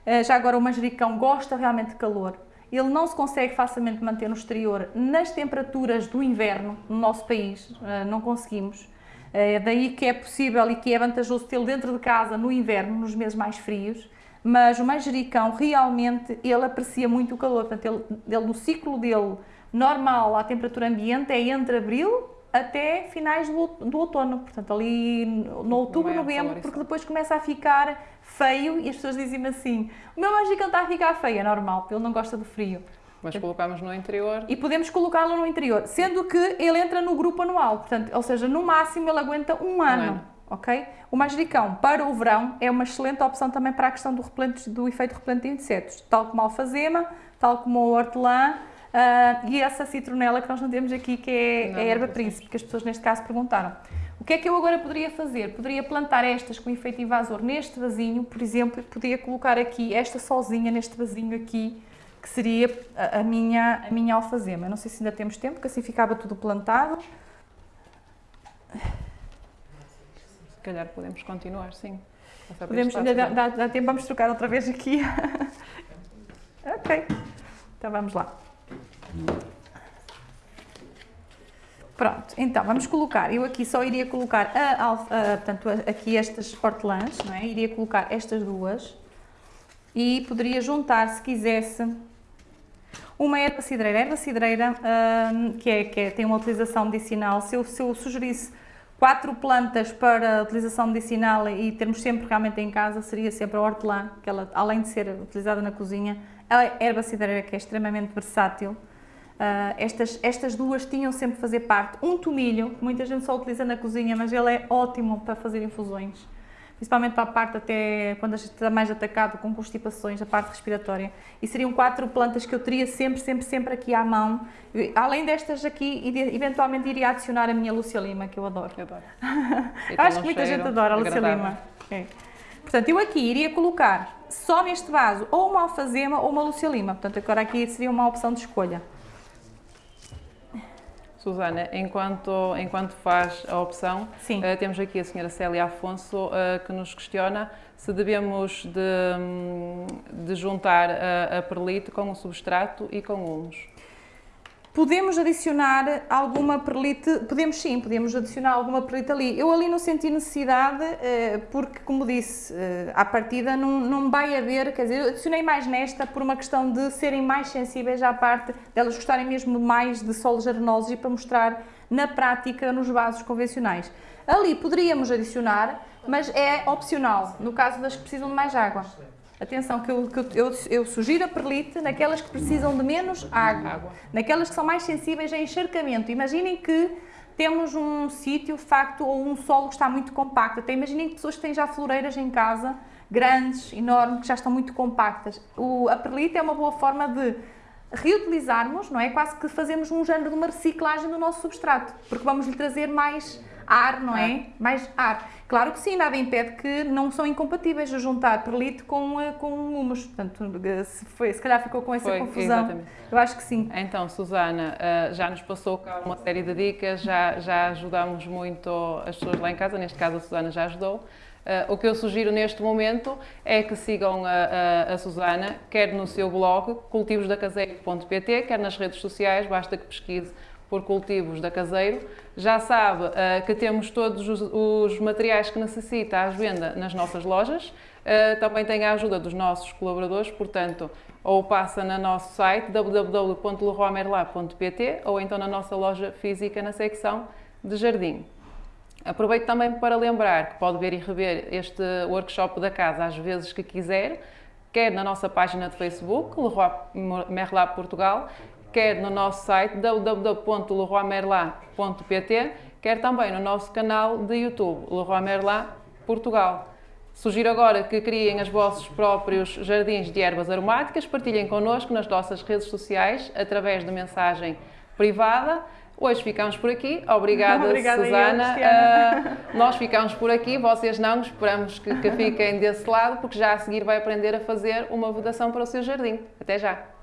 Uh, já agora, o manjericão gosta realmente de calor, ele não se consegue facilmente manter no exterior nas temperaturas do inverno no nosso país, uh, não conseguimos. É daí que é possível e que é vantajoso tê-lo dentro de casa no inverno, nos meses mais frios, mas o manjericão realmente ele aprecia muito o calor, portanto ele, ele no ciclo dele normal à temperatura ambiente é entre abril até finais do, do outono, portanto ali no outubro, novembro, porque depois começa a ficar feio e as pessoas dizem-me assim, o meu manjericão está a ficar feio, é normal, ele não gosta do frio. Mas colocamos no interior. E podemos colocá-lo no interior, sendo que ele entra no grupo anual, portanto, ou seja, no máximo ele aguenta um ano. Um ano. Ok? O manjericão para o verão é uma excelente opção também para a questão do, repelente, do efeito repelente de insetos, tal como a alfazema, tal como o hortelã uh, e essa citronela que nós não temos aqui, que é não, a erva príncipe, que as pessoas neste caso perguntaram. O que é que eu agora poderia fazer? Poderia plantar estas com efeito invasor neste vasinho, por exemplo, podia colocar aqui esta sozinha neste vasinho aqui, que seria a, a, minha, a minha alfazema. Não sei se ainda temos tempo, que assim ficava tudo plantado. Se calhar podemos continuar, sim. Podemos, ainda dá, dá, dá tempo, vamos trocar outra vez aqui. ok, então vamos lá. Pronto, então vamos colocar, eu aqui só iria colocar a, a, a, portanto, aqui estas hortelãs, não é? Iria colocar estas duas e poderia juntar, se quisesse, uma erva cidreira. A erva cidreira, hum, que, é, que é, tem uma utilização medicinal, se eu, se eu sugerisse quatro plantas para utilização medicinal e termos sempre realmente em casa, seria sempre a hortelã, que ela, além de ser utilizada na cozinha, a erva cidreira, que é extremamente versátil. Uh, estas, estas duas tinham sempre que fazer parte. Um tomilho, que muita gente só utiliza na cozinha, mas ele é ótimo para fazer infusões principalmente para a parte até quando a gente está mais atacado com constipações, a parte respiratória. E seriam quatro plantas que eu teria sempre, sempre, sempre aqui à mão. Além destas aqui, eventualmente iria adicionar a minha Lúcia Lima, que eu adoro. Eu adoro. Acho que muita gente adora a Lúcia Lima. É. Portanto, eu aqui iria colocar só neste vaso ou uma alfazema ou uma Lúcia Lima. Portanto, agora aqui seria uma opção de escolha. Susana, enquanto, enquanto faz a opção, uh, temos aqui a senhora Célia Afonso uh, que nos questiona se devemos de, de juntar a, a perlite com o substrato e com humus. Podemos adicionar alguma perlite, podemos sim, podemos adicionar alguma perlite ali. Eu ali não senti necessidade, eh, porque como disse, eh, à partida não, não vai haver, quer dizer, eu adicionei mais nesta por uma questão de serem mais sensíveis à parte, delas gostarem mesmo mais de solos arenosos e para mostrar na prática nos vasos convencionais. Ali poderíamos adicionar, mas é opcional, no caso das que precisam de mais água. Atenção, que eu, que eu, eu, sugiro a perlite naquelas que precisam de menos água, água, naquelas que são mais sensíveis a encharcamento. Imaginem que temos um sítio, facto, ou um solo que está muito compacto. Até imaginem que pessoas que têm já floreiras em casa, grandes, enormes, que já estão muito compactas. O, a perlite é uma boa forma de reutilizarmos, não é? Quase que fazemos um género de uma reciclagem do nosso substrato, porque vamos lhe trazer mais ar, não é? Mais ar. Claro que sim, nada impede que não são incompatíveis a juntar perlite com, eh, com humus. Portanto, se, foi, se calhar ficou com essa foi, confusão. Exatamente. Eu acho que sim. Então, Susana, eh, já nos passou cá uma série de dicas, já, já ajudamos muito as pessoas lá em casa, neste caso a Susana já ajudou. Uh, o que eu sugiro neste momento é que sigam a, a, a Susana, quer no seu blog, cultivosdacaseiro.pt, quer nas redes sociais, basta que pesquise por cultivos da Caseiro. Já sabe uh, que temos todos os, os, materiais que necessita à venda nas nossas lojas. Uh, também tem a ajuda dos nossos colaboradores, portanto, ou passa no nosso site www.leroymerlab.pt ou então na nossa loja física na secção de jardim. Aproveito também para lembrar que pode ver e rever este workshop da casa às vezes que quiser, quer na nossa página de Facebook, Leroy Merlin Portugal, quer no nosso site www.leroymerlin.pt, quer também no nosso canal de YouTube, Leroy Merlin Portugal. Sugiro agora que criem os vossos próprios jardins de ervas aromáticas, partilhem connosco nas nossas redes sociais através de mensagem privada. Hoje ficamos por aqui. Obrigada, Obrigada Susana. Eu, uh, nós ficamos por aqui, vocês não, esperamos que, que fiquem desse lado, porque já a seguir vai aprender a fazer uma vedação para o seu jardim. Até já!